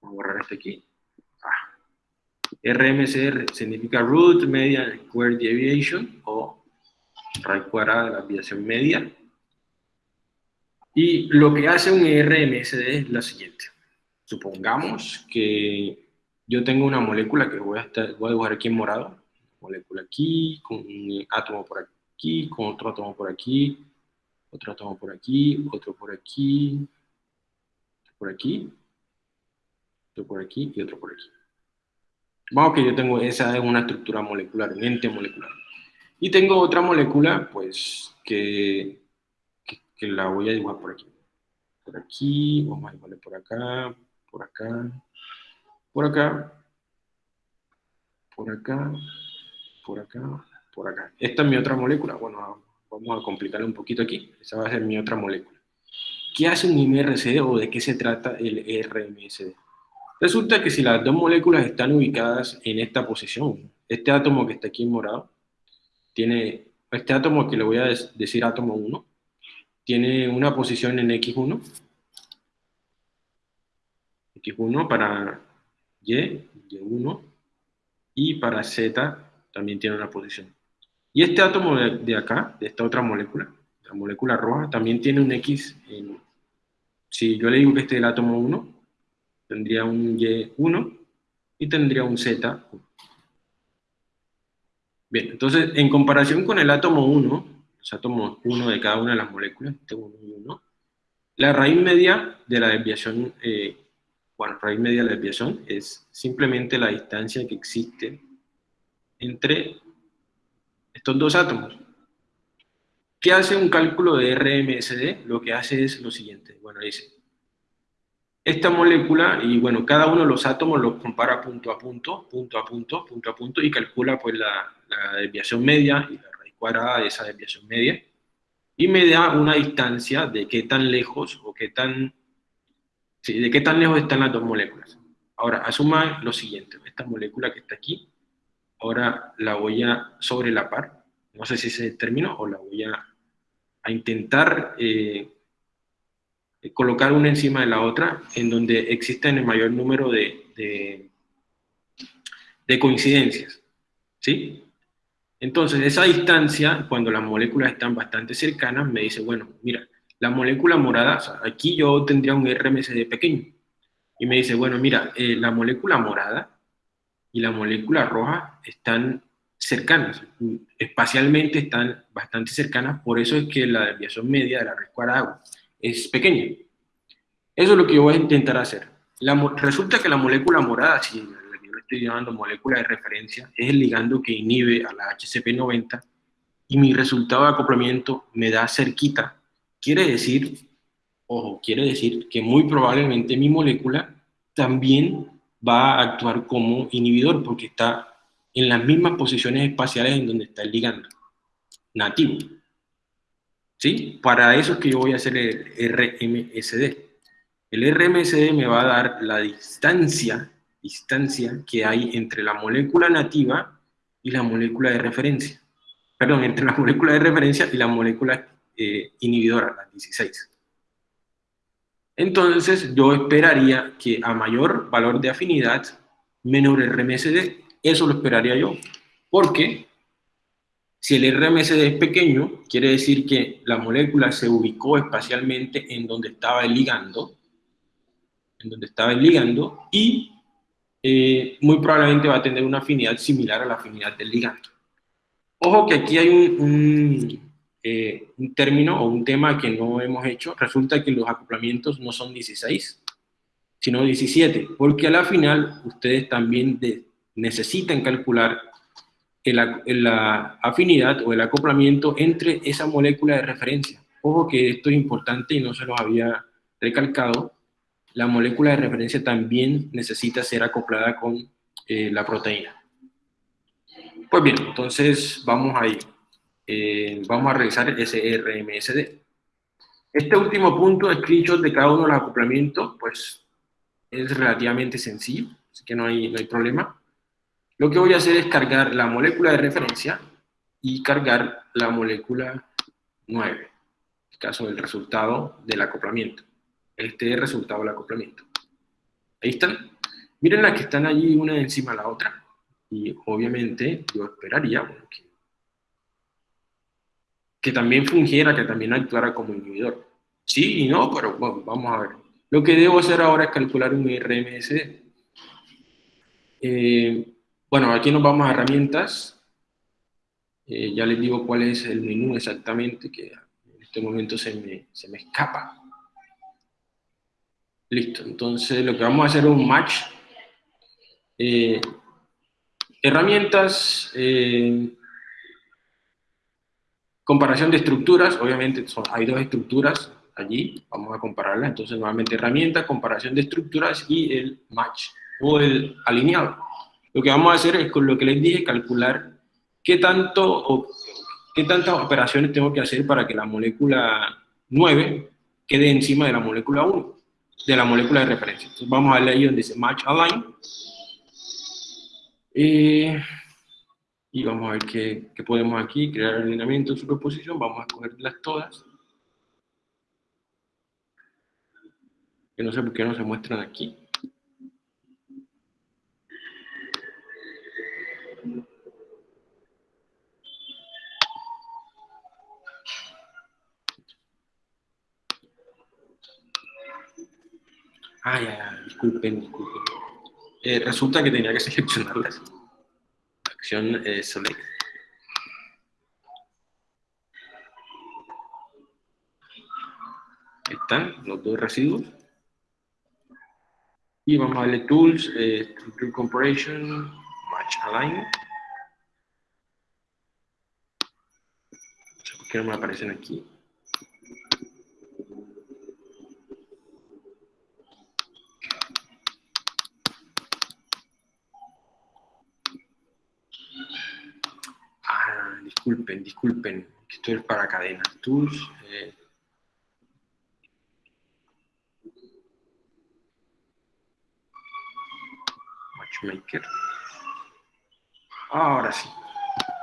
vamos a borrar este aquí. Ah, RMSD significa Root Median Square Deviation, o raíz cuadrada de la desviación media. Y lo que hace un RMSD es lo siguiente. Supongamos que yo tengo una molécula que voy a, estar, voy a dibujar aquí en morado, molécula aquí, con un átomo por aquí, con otro átomo por aquí, otro átomo por aquí, otro por aquí, por aquí, otro por aquí y otro por aquí. Vamos que yo tengo, esa es una estructura molecular, un ente molecular. Y tengo otra molécula, pues, que, que, la voy a dibujar por aquí. Por aquí, vamos a dibujarle por acá, por acá, por acá, por acá, por acá, por acá. Esta es mi otra molécula. Bueno, vamos a complicarle un poquito aquí. Esa va a ser mi otra molécula. ¿Qué hace un MRCD o de qué se trata el RMSD? Resulta que si las dos moléculas están ubicadas en esta posición, este átomo que está aquí en morado, tiene, este átomo que le voy a decir átomo 1, tiene una posición en X1, X1 para Y, Y1, y para Z también tiene una posición. Y este átomo de, acá, de esta otra molécula, la molécula roja, también tiene un X. En, si yo le digo que este es el átomo 1, tendría un Y1 y tendría un Z1. Bien, entonces, en comparación con el átomo 1, los átomos 1 de cada una de las moléculas, este 1 y 1, la raíz media de la desviación, eh, bueno, raíz media de la desviación es simplemente la distancia que existe entre estos dos átomos. ¿Qué hace un cálculo de RMSD? Lo que hace es lo siguiente. Bueno, dice, esta molécula, y bueno, cada uno de los átomos los compara punto a punto, punto a punto, punto a punto, y calcula pues la, desviación media y la raíz cuadrada de esa desviación media, y me da una distancia de qué tan lejos o qué tan, sí, de qué tan lejos están las dos moléculas. Ahora, asuma lo siguiente, esta molécula que está aquí, ahora la voy a sobrelapar, no sé si se terminó, o la voy a, a intentar... Eh, colocar una encima de la otra, en donde existen el mayor número de, de, coincidencias. ¿Sí? Entonces, esa distancia, cuando las moléculas están bastante cercanas, me dice, bueno, mira, la molécula morada, aquí yo tendría un RMSD pequeño. Y me dice, bueno, mira, eh, la molécula morada y la molécula roja están cercanas, espacialmente están bastante cercanas, por eso es que la desviación media de la red cuadrada es pequeña. Eso es lo que yo voy a intentar hacer. resulta que la molécula morada, si yo le estoy llamando molécula de referencia, es el ligando que inhibe a la HCP90 y mi resultado de acoplamiento me da cerquita. Quiere decir, ojo, quiere decir que muy probablemente mi molécula también va a actuar como inhibidor porque está en las mismas posiciones espaciales en donde está el ligando nativo. ¿Sí? Para eso es que yo voy a hacer el RMSD. El RMSD me va a dar la distancia, distancia que hay entre la molécula nativa y la molécula de referencia. Perdón, entre la molécula de referencia y la molécula eh, inhibidora, la 16. Entonces, yo esperaría que a mayor valor de afinidad, menor RMSD, eso lo esperaría yo. Porque si el RMSD es pequeño, quiere decir que la molécula se ubicó espacialmente en donde estaba el ligando, en donde estaba el ligando, y eh, muy probablemente va a tener una afinidad similar a la afinidad del ligando. Ojo que aquí hay un, eh, un término o un tema que no hemos hecho. Resulta que los acoplamientos no son 16, sino 17, porque a la final ustedes también necesitan calcular la afinidad o el acoplamiento entre esa molécula de referencia. Ojo que esto es importante y no se los había recalcado. La molécula de referencia también necesita ser acoplada con eh, la proteína. Pues bien, entonces vamos a ir. Eh, vamos a revisar ese RMSD. Este último punto, screenshot de cada uno de los acoplamientos, pues es relativamente sencillo, así que no hay, no hay problema. Lo que voy a hacer es cargar la molécula de referencia y cargar la molécula 9, en el caso del resultado del acoplamiento. Este es el resultado del acoplamiento. Ahí están. Miren las que están allí una encima de la otra. Y obviamente yo esperaría que, que, también fungiera, que también actuara como inhibidor. Sí y no, pero bueno, vamos a ver. Lo que debo hacer ahora es calcular un RMS. Eh, bueno, aquí nos vamos a herramientas. Eh, ya les digo cuál es el menú exactamente, que en este momento se me, se me escapa. Listo, entonces lo que vamos a hacer es un match. Eh, herramientas, comparación de estructuras, obviamente son, hay dos estructuras allí, vamos a compararlas, entonces nuevamente herramienta, comparación de estructuras y el match, o el alineado. Lo que vamos a hacer es, con lo que les dije, calcular qué tanto o qué tantas operaciones tengo que hacer para que la molécula 9 quede encima de la molécula 1 de la molécula de referencia. Entonces vamos a darle ahí donde dice Match Align. Eh, y vamos a ver qué, qué, podemos aquí, crear alineamiento de superposición, vamos a cogerlas todas. Que no sé por qué no se muestran aquí. Ah, ya, disculpen, disculpen. Eh, resulta que tenía que seleccionarlas. Acción eh, están los dos residuos. Y vamos a darle Tools, eh, Structure Comparison, Match Align. Por qué no me aparecen aquí. Disculpen, disculpen, esto es para cadenas. Tools. Eh. Matchmaker. Ahora sí.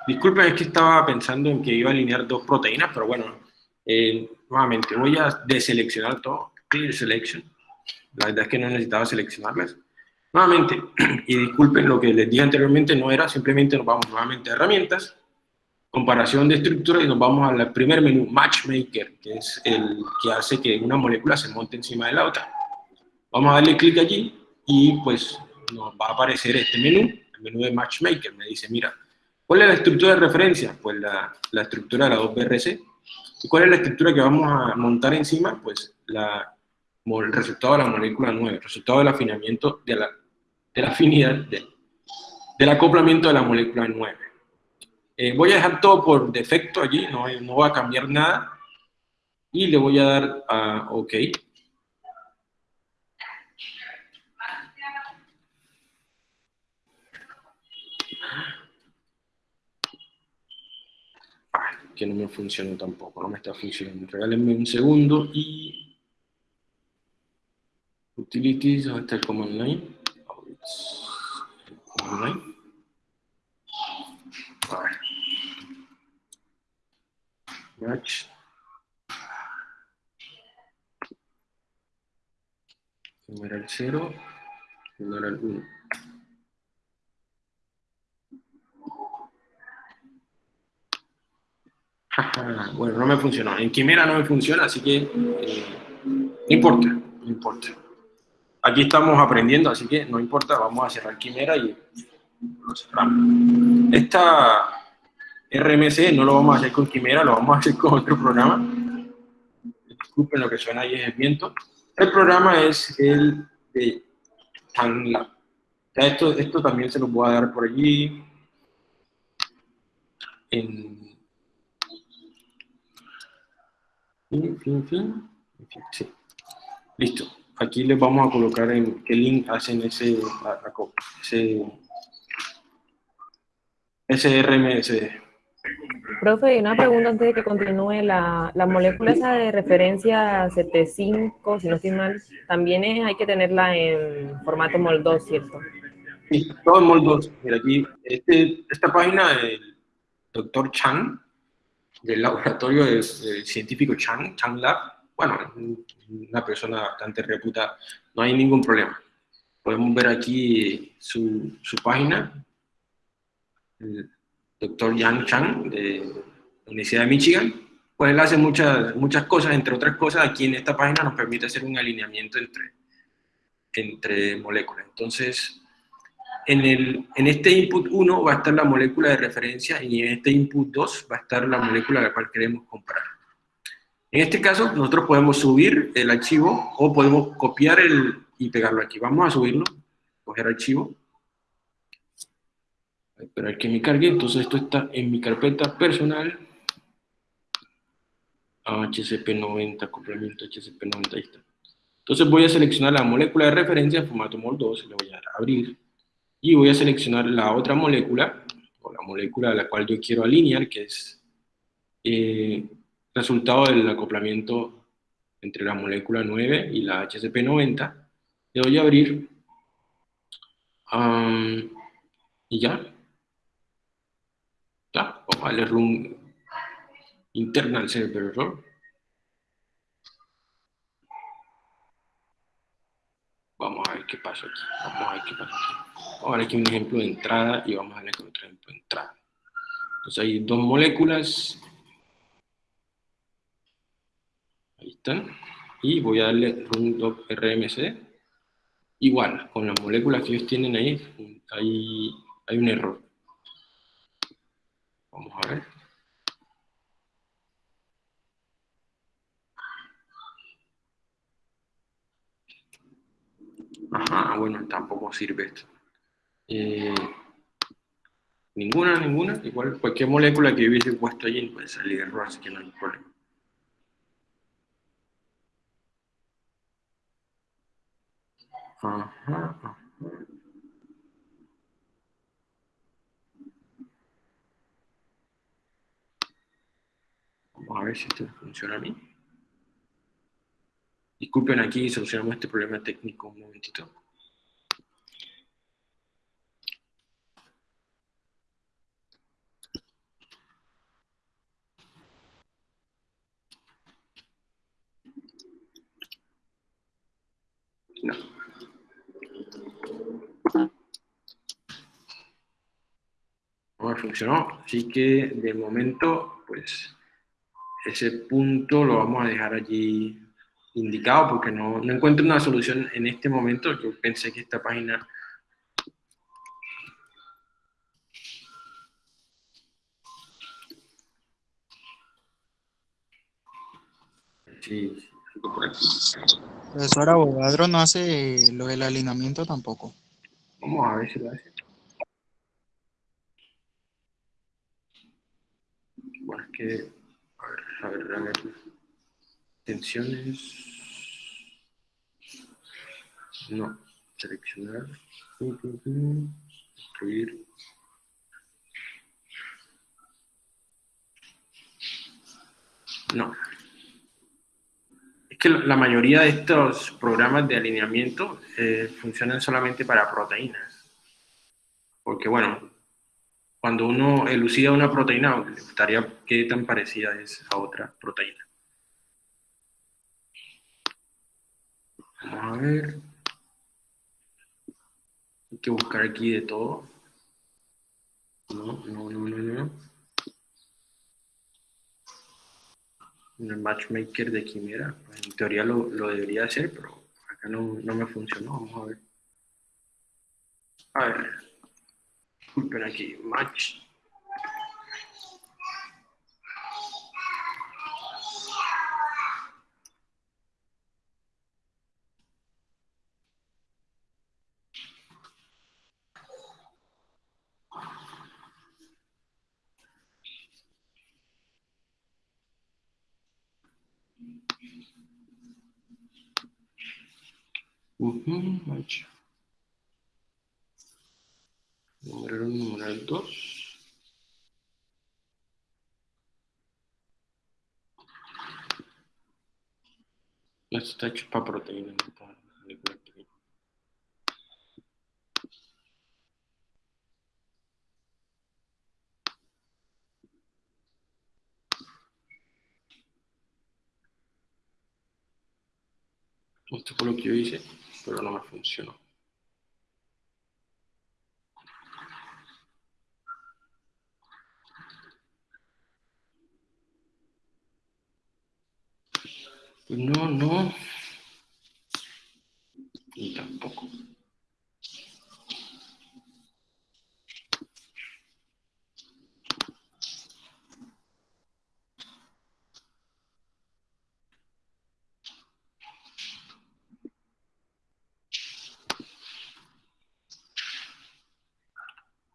Disculpen, es que estaba pensando en que iba a alinear dos proteínas, pero bueno, eh, nuevamente voy a deseleccionar todo. Clear selection. La verdad es que no necesitaba seleccionarlas. Nuevamente, y disculpen lo que les dije anteriormente, no era, simplemente nos vamos nuevamente a herramientas, comparación de estructura y nos vamos al primer menú, Matchmaker, que es el que hace que una molécula se monte encima de la otra. Vamos a darle clic allí y pues nos va a aparecer este menú, el menú de Matchmaker. Me dice, mira, ¿cuál es la estructura de referencia? Pues la, la estructura de la 2BRC. ¿Y cuál es la estructura que vamos a montar encima? Pues la, el resultado de la molécula 9, el resultado del afinamiento, de la, de la afinidad, de, del acoplamiento de la molécula 9. Eh, voy a dejar todo por defecto allí, no, no voy a cambiar nada. Y le voy a dar a OK. que no me funcionó tampoco, no me está funcionando. Regálenme un segundo y... Utilities, ¿dónde está el command line? Command Match. era el 0, era el 1. bueno, no me funcionó. En Quimera no me funciona, así que eh, no importa, no importa. Aquí estamos aprendiendo, así que no importa, vamos a cerrar Quimera y lo cerramos. Esta RMC no lo vamos a hacer con Quimera, lo vamos a hacer con otro programa. Disculpen lo que suena ahí es el viento. El programa es el de TanLab. esto, esto también se lo voy a dar por allí. Fin, fin, fin. Sí. Listo. Aquí les vamos a colocar en qué link hacen ese, ese, ese RMS. Profe, una pregunta antes de que continúe. La, la molécula esa de referencia 75, si no estoy mal, también hay que tenerla en formato MOL2, ¿cierto? Sí, todo en MOL2. Mira, aquí, este, esta página del doctor Chang, del laboratorio de, científico Chang, Chang Lab, bueno, una persona bastante reputada, no hay ningún problema. Podemos ver aquí su, su página, doctor Yang Chang de la Universidad de Michigan, pues él hace muchas, muchas cosas, entre otras cosas, aquí en esta página nos permite hacer un alineamiento entre, entre moléculas. Entonces, en, el, en este input 1 va a estar la molécula de referencia y en este input 2 va a estar la molécula a la cual queremos comparar. En este caso, nosotros podemos subir el archivo o podemos copiar el, y pegarlo aquí. Vamos a subirlo, coger archivo, esperar que me cargue, entonces esto está en mi carpeta personal, HCP90, complemento HCP90, ahí está. Entonces voy a seleccionar la molécula de referencia en formato MOL2, le voy a dar a abrir, y voy a seleccionar la otra molécula, o la molécula a la cual yo quiero alinear, que es eh, resultado del acoplamiento entre la molécula 9 y la HCP90, le doy a abrir, y ya, darle run internal server error. Vamos a ver qué pasa aquí. Vamos a ver qué pasa aquí. Vamos a ver aquí un ejemplo de entrada y vamos a darle otro ejemplo de entrada. Entonces hay dos moléculas. Ahí están. Y voy a darle run rmc. Igual, con las moléculas que ellos tienen ahí, hay, hay un error. Vamos a ver. Ajá, bueno, tampoco sirve esto. Eh, ninguna, ninguna. Igual cualquier molécula que hubiese puesto allí puede salir error, así que no hay problema. Ajá, ajá. Vamos a ver si esto funciona a mí. Disculpen aquí, solucionamos este problema técnico un momentito. No. No funcionó, así que de momento, pues ese punto lo vamos a dejar allí indicado porque no, no encuentro una solución en este momento. Yo pensé que esta página Sí, por aquí. Profesor Abogadro no hace lo del alineamiento tampoco. Vamos a ver si lo hace. Bueno, es que a ver, ver. Tensiones. No. Seleccionar. Construir. No. Es que la mayoría de estos programas de alineamiento eh, funcionan solamente para proteínas. Porque, bueno, cuando uno elucida una proteína, le gustaría qué tan parecida es a otra proteína. Vamos a ver. Hay que buscar aquí de todo. No, no, no, no, no. el matchmaker de quimera, en teoría lo, debería hacer, pero acá no, no me funcionó. Vamos a ver. A ver. Disculpen aquí, match. Número 1, número 2. Esto está hecho para proteína, no para Esto fue lo que yo hice, pero no me funcionó. No, no. Y tampoco.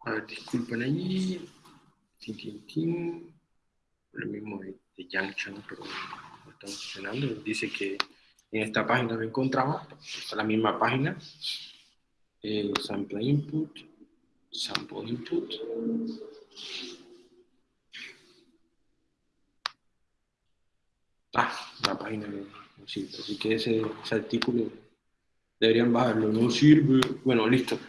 A ver, disculpen ahí. Lo mismo de, de Junction, pero Dice que en esta página lo encontramos. Esta es la misma página. Eh, sample input. Sample input. Ah, la página no sirve. Así que ese artículo deberían bajarlo. No sirve. Bueno, listo.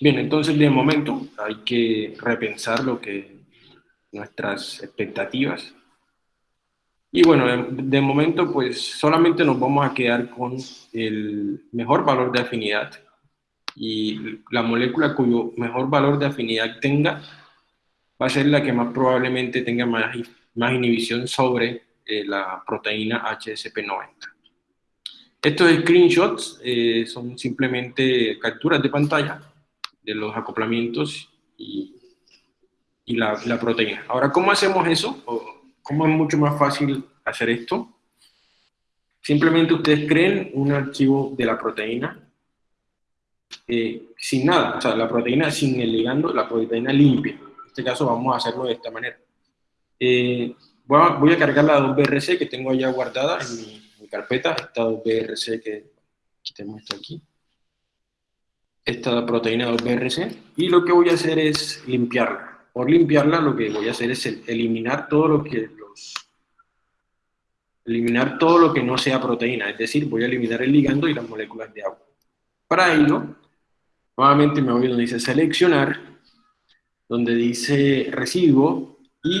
Bien, entonces de momento hay que repensar lo que nuestras expectativas. Y bueno, de, momento pues solamente nos vamos a quedar con el mejor valor de afinidad y la molécula cuyo mejor valor de afinidad tenga va a ser la que más probablemente tenga más, inhibición sobre eh, la proteína HSP90. Estos screenshots eh, son simplemente capturas de pantalla de los acoplamientos y, y la, proteína. Ahora, ¿cómo hacemos eso? ¿Cómo es mucho más fácil hacer esto? Simplemente ustedes creen un archivo de la proteína eh, sin nada, o sea, la proteína sin el ligando, la proteína limpia. En este caso vamos a hacerlo de esta manera. Eh, voy, a, voy, a, cargar la 2BRC que tengo allá guardada en mi, carpeta, esta 2BRC que, que esto aquí esta proteína 2BRC y lo que voy a hacer es limpiarla. Por limpiarla lo que voy a hacer es eliminar todo lo que los eliminar todo lo que no sea proteína, es decir, voy a eliminar el ligando y las moléculas de agua. Para ello, nuevamente me voy donde dice seleccionar, donde dice residuo y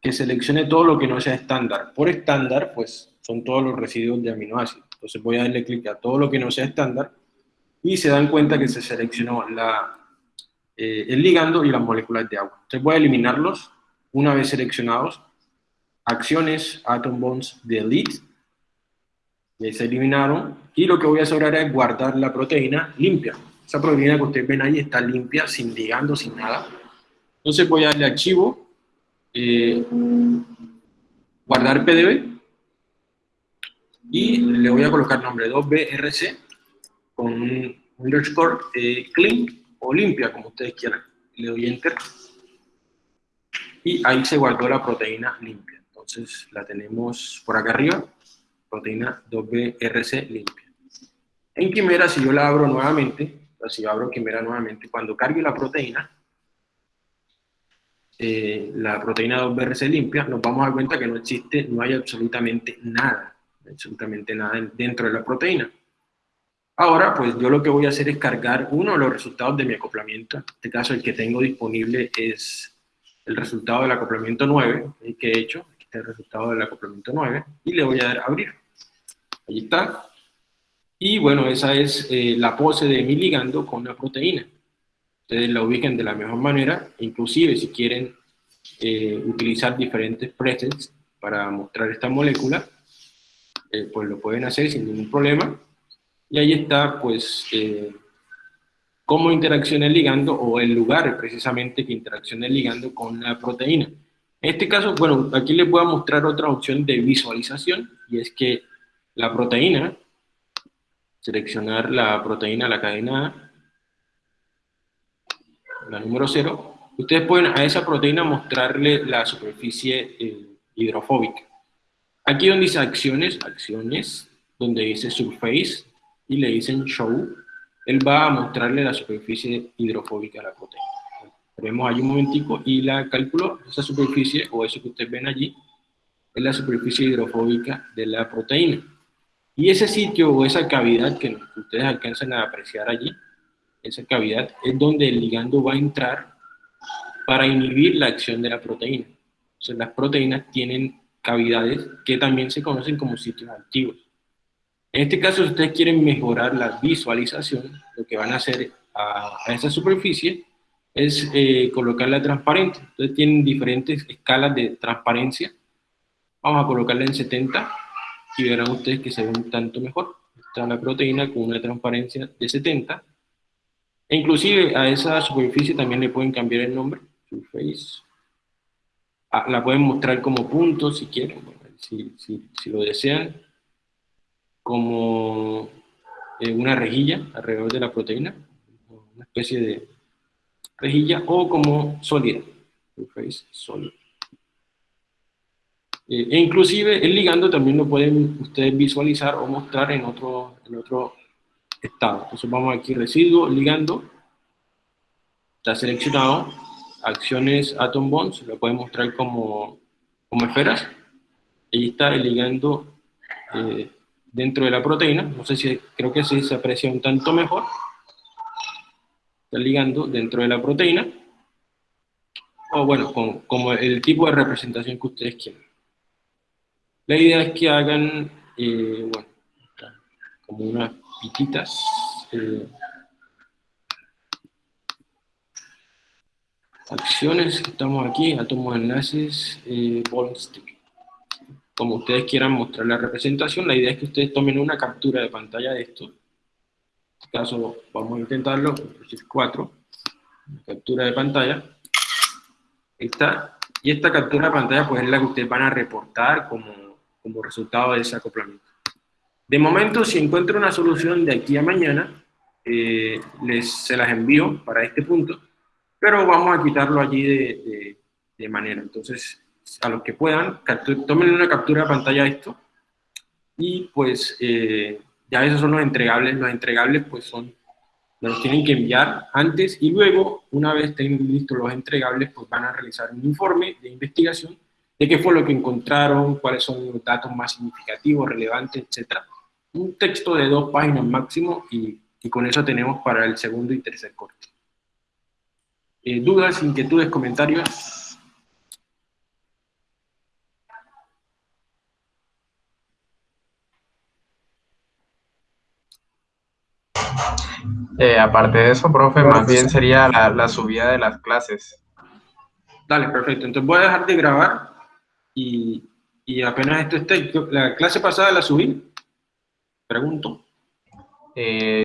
que seleccione todo lo que no sea estándar. Por estándar, pues son todos los residuos de aminoácidos. Entonces voy a darle clic a todo lo que no sea estándar y se dan cuenta que se seleccionó la, eh, el ligando y las moléculas de agua. Voy a eliminarlos una vez seleccionados. Acciones, atom bonds, delete. Ya se eliminaron. Y lo que voy a hacer ahora es guardar la proteína limpia. Esa proteína que ustedes ven ahí está limpia, sin ligando, sin nada. Entonces voy a darle archivo, eh, guardar PDB, y le voy a colocar nombre 2BRC con un underscore eh, clean o limpia, como ustedes quieran. Le doy enter. Y ahí se guardó la proteína limpia. Entonces la tenemos por acá arriba, proteína 2BRC limpia. En Quimera, si yo la abro nuevamente, si yo abro Quimera nuevamente, cuando cargue la proteína, eh, la proteína 2BRC limpia, nos vamos a dar cuenta que no existe, no hay absolutamente nada, absolutamente nada dentro de la proteína. Ahora, pues yo lo que voy a hacer es cargar uno de los resultados de mi acoplamiento. En este caso, el que tengo disponible es el resultado del acoplamiento 9, el que he hecho. Aquí está el resultado del acoplamiento 9. Y le voy a dar a abrir. Ahí está. Y bueno, esa es eh, la pose de mi ligando con la proteína. Ustedes la ubiquen de la mejor manera. Inclusive, si quieren eh, utilizar diferentes presets para mostrar esta molécula, eh, pues lo pueden hacer sin ningún problema. Y ahí está, pues, eh, cómo interacciona el ligando o el lugar precisamente que interacciona el ligando con la proteína. En este caso, bueno, aquí les voy a mostrar otra opción de visualización y es que la proteína, seleccionar la proteína, la cadena la número 0, ustedes pueden a esa proteína mostrarle la superficie eh, hidrofóbica. Aquí donde dice acciones, acciones, donde dice surface, y le dicen show, él va a mostrarle la superficie hidrofóbica de la proteína. Tenemos allí un momentico y la calculo, esa superficie, o eso que ustedes ven allí, es la superficie hidrofóbica de la proteína. Y ese sitio o esa cavidad que ustedes alcanzan a apreciar allí, esa cavidad es donde el ligando va a entrar para inhibir la acción de la proteína. Entonces las proteínas tienen cavidades que también se conocen como sitios activos. En este caso, si ustedes quieren mejorar la visualización, lo que van a hacer a, esa superficie es eh, colocarla transparente. Entonces tienen diferentes escalas de transparencia. Vamos a colocarla en 70 y verán ustedes que se ve un tanto mejor. Está la proteína con una transparencia de 70. E inclusive a esa superficie también le pueden cambiar el nombre, surface. Ah, la pueden mostrar como punto si quieren, si, si, si, lo desean, como eh, una rejilla alrededor de la proteína, una especie de rejilla, o como sólida, surface sólida. Eh, e inclusive el ligando también lo pueden ustedes visualizar o mostrar en otro, en otro estado. Entonces vamos aquí, residuo, ligando, está seleccionado, acciones atom bonds, lo pueden mostrar como, como esferas, ahí está el ligando eh, dentro de la proteína, no sé si, creo que sí se aprecia un tanto mejor, está ligando dentro de la proteína, o bueno, como el tipo de representación que ustedes quieran. La idea es que hagan, eh, bueno, como unas pititas, eh, acciones, estamos aquí, átomos, enlaces, eh, stick. Como ustedes quieran mostrar la representación, la idea es que ustedes tomen una captura de pantalla de esto. En este caso, vamos a intentarlo, 4, captura de pantalla. Está. Y esta captura de pantalla pues es la que ustedes van a reportar como como resultado de ese acoplamiento. De momento, si encuentro una solución de aquí a mañana, eh, les, se las envío para este punto, pero vamos a quitarlo allí de, de, manera. Entonces, a los que puedan, tomen una captura de pantalla de esto, y pues eh, ya esos son los entregables. Los entregables pues son, los tienen que enviar antes y luego, una vez estén listos los entregables, pues van a realizar un informe de investigación de qué fue lo que encontraron, cuáles son los datos más significativos, relevantes, etc. Un texto de dos páginas máximo y, y con eso tenemos para el segundo y tercer corte. Eh, ¿Dudas, inquietudes, comentarios? Eh, aparte de eso, profe, más bien sería la, la subida de las clases. Dale, perfecto. Entonces voy a dejar de grabar y, y apenas esto esté, la clase pasada la subí, pregunto. Eh,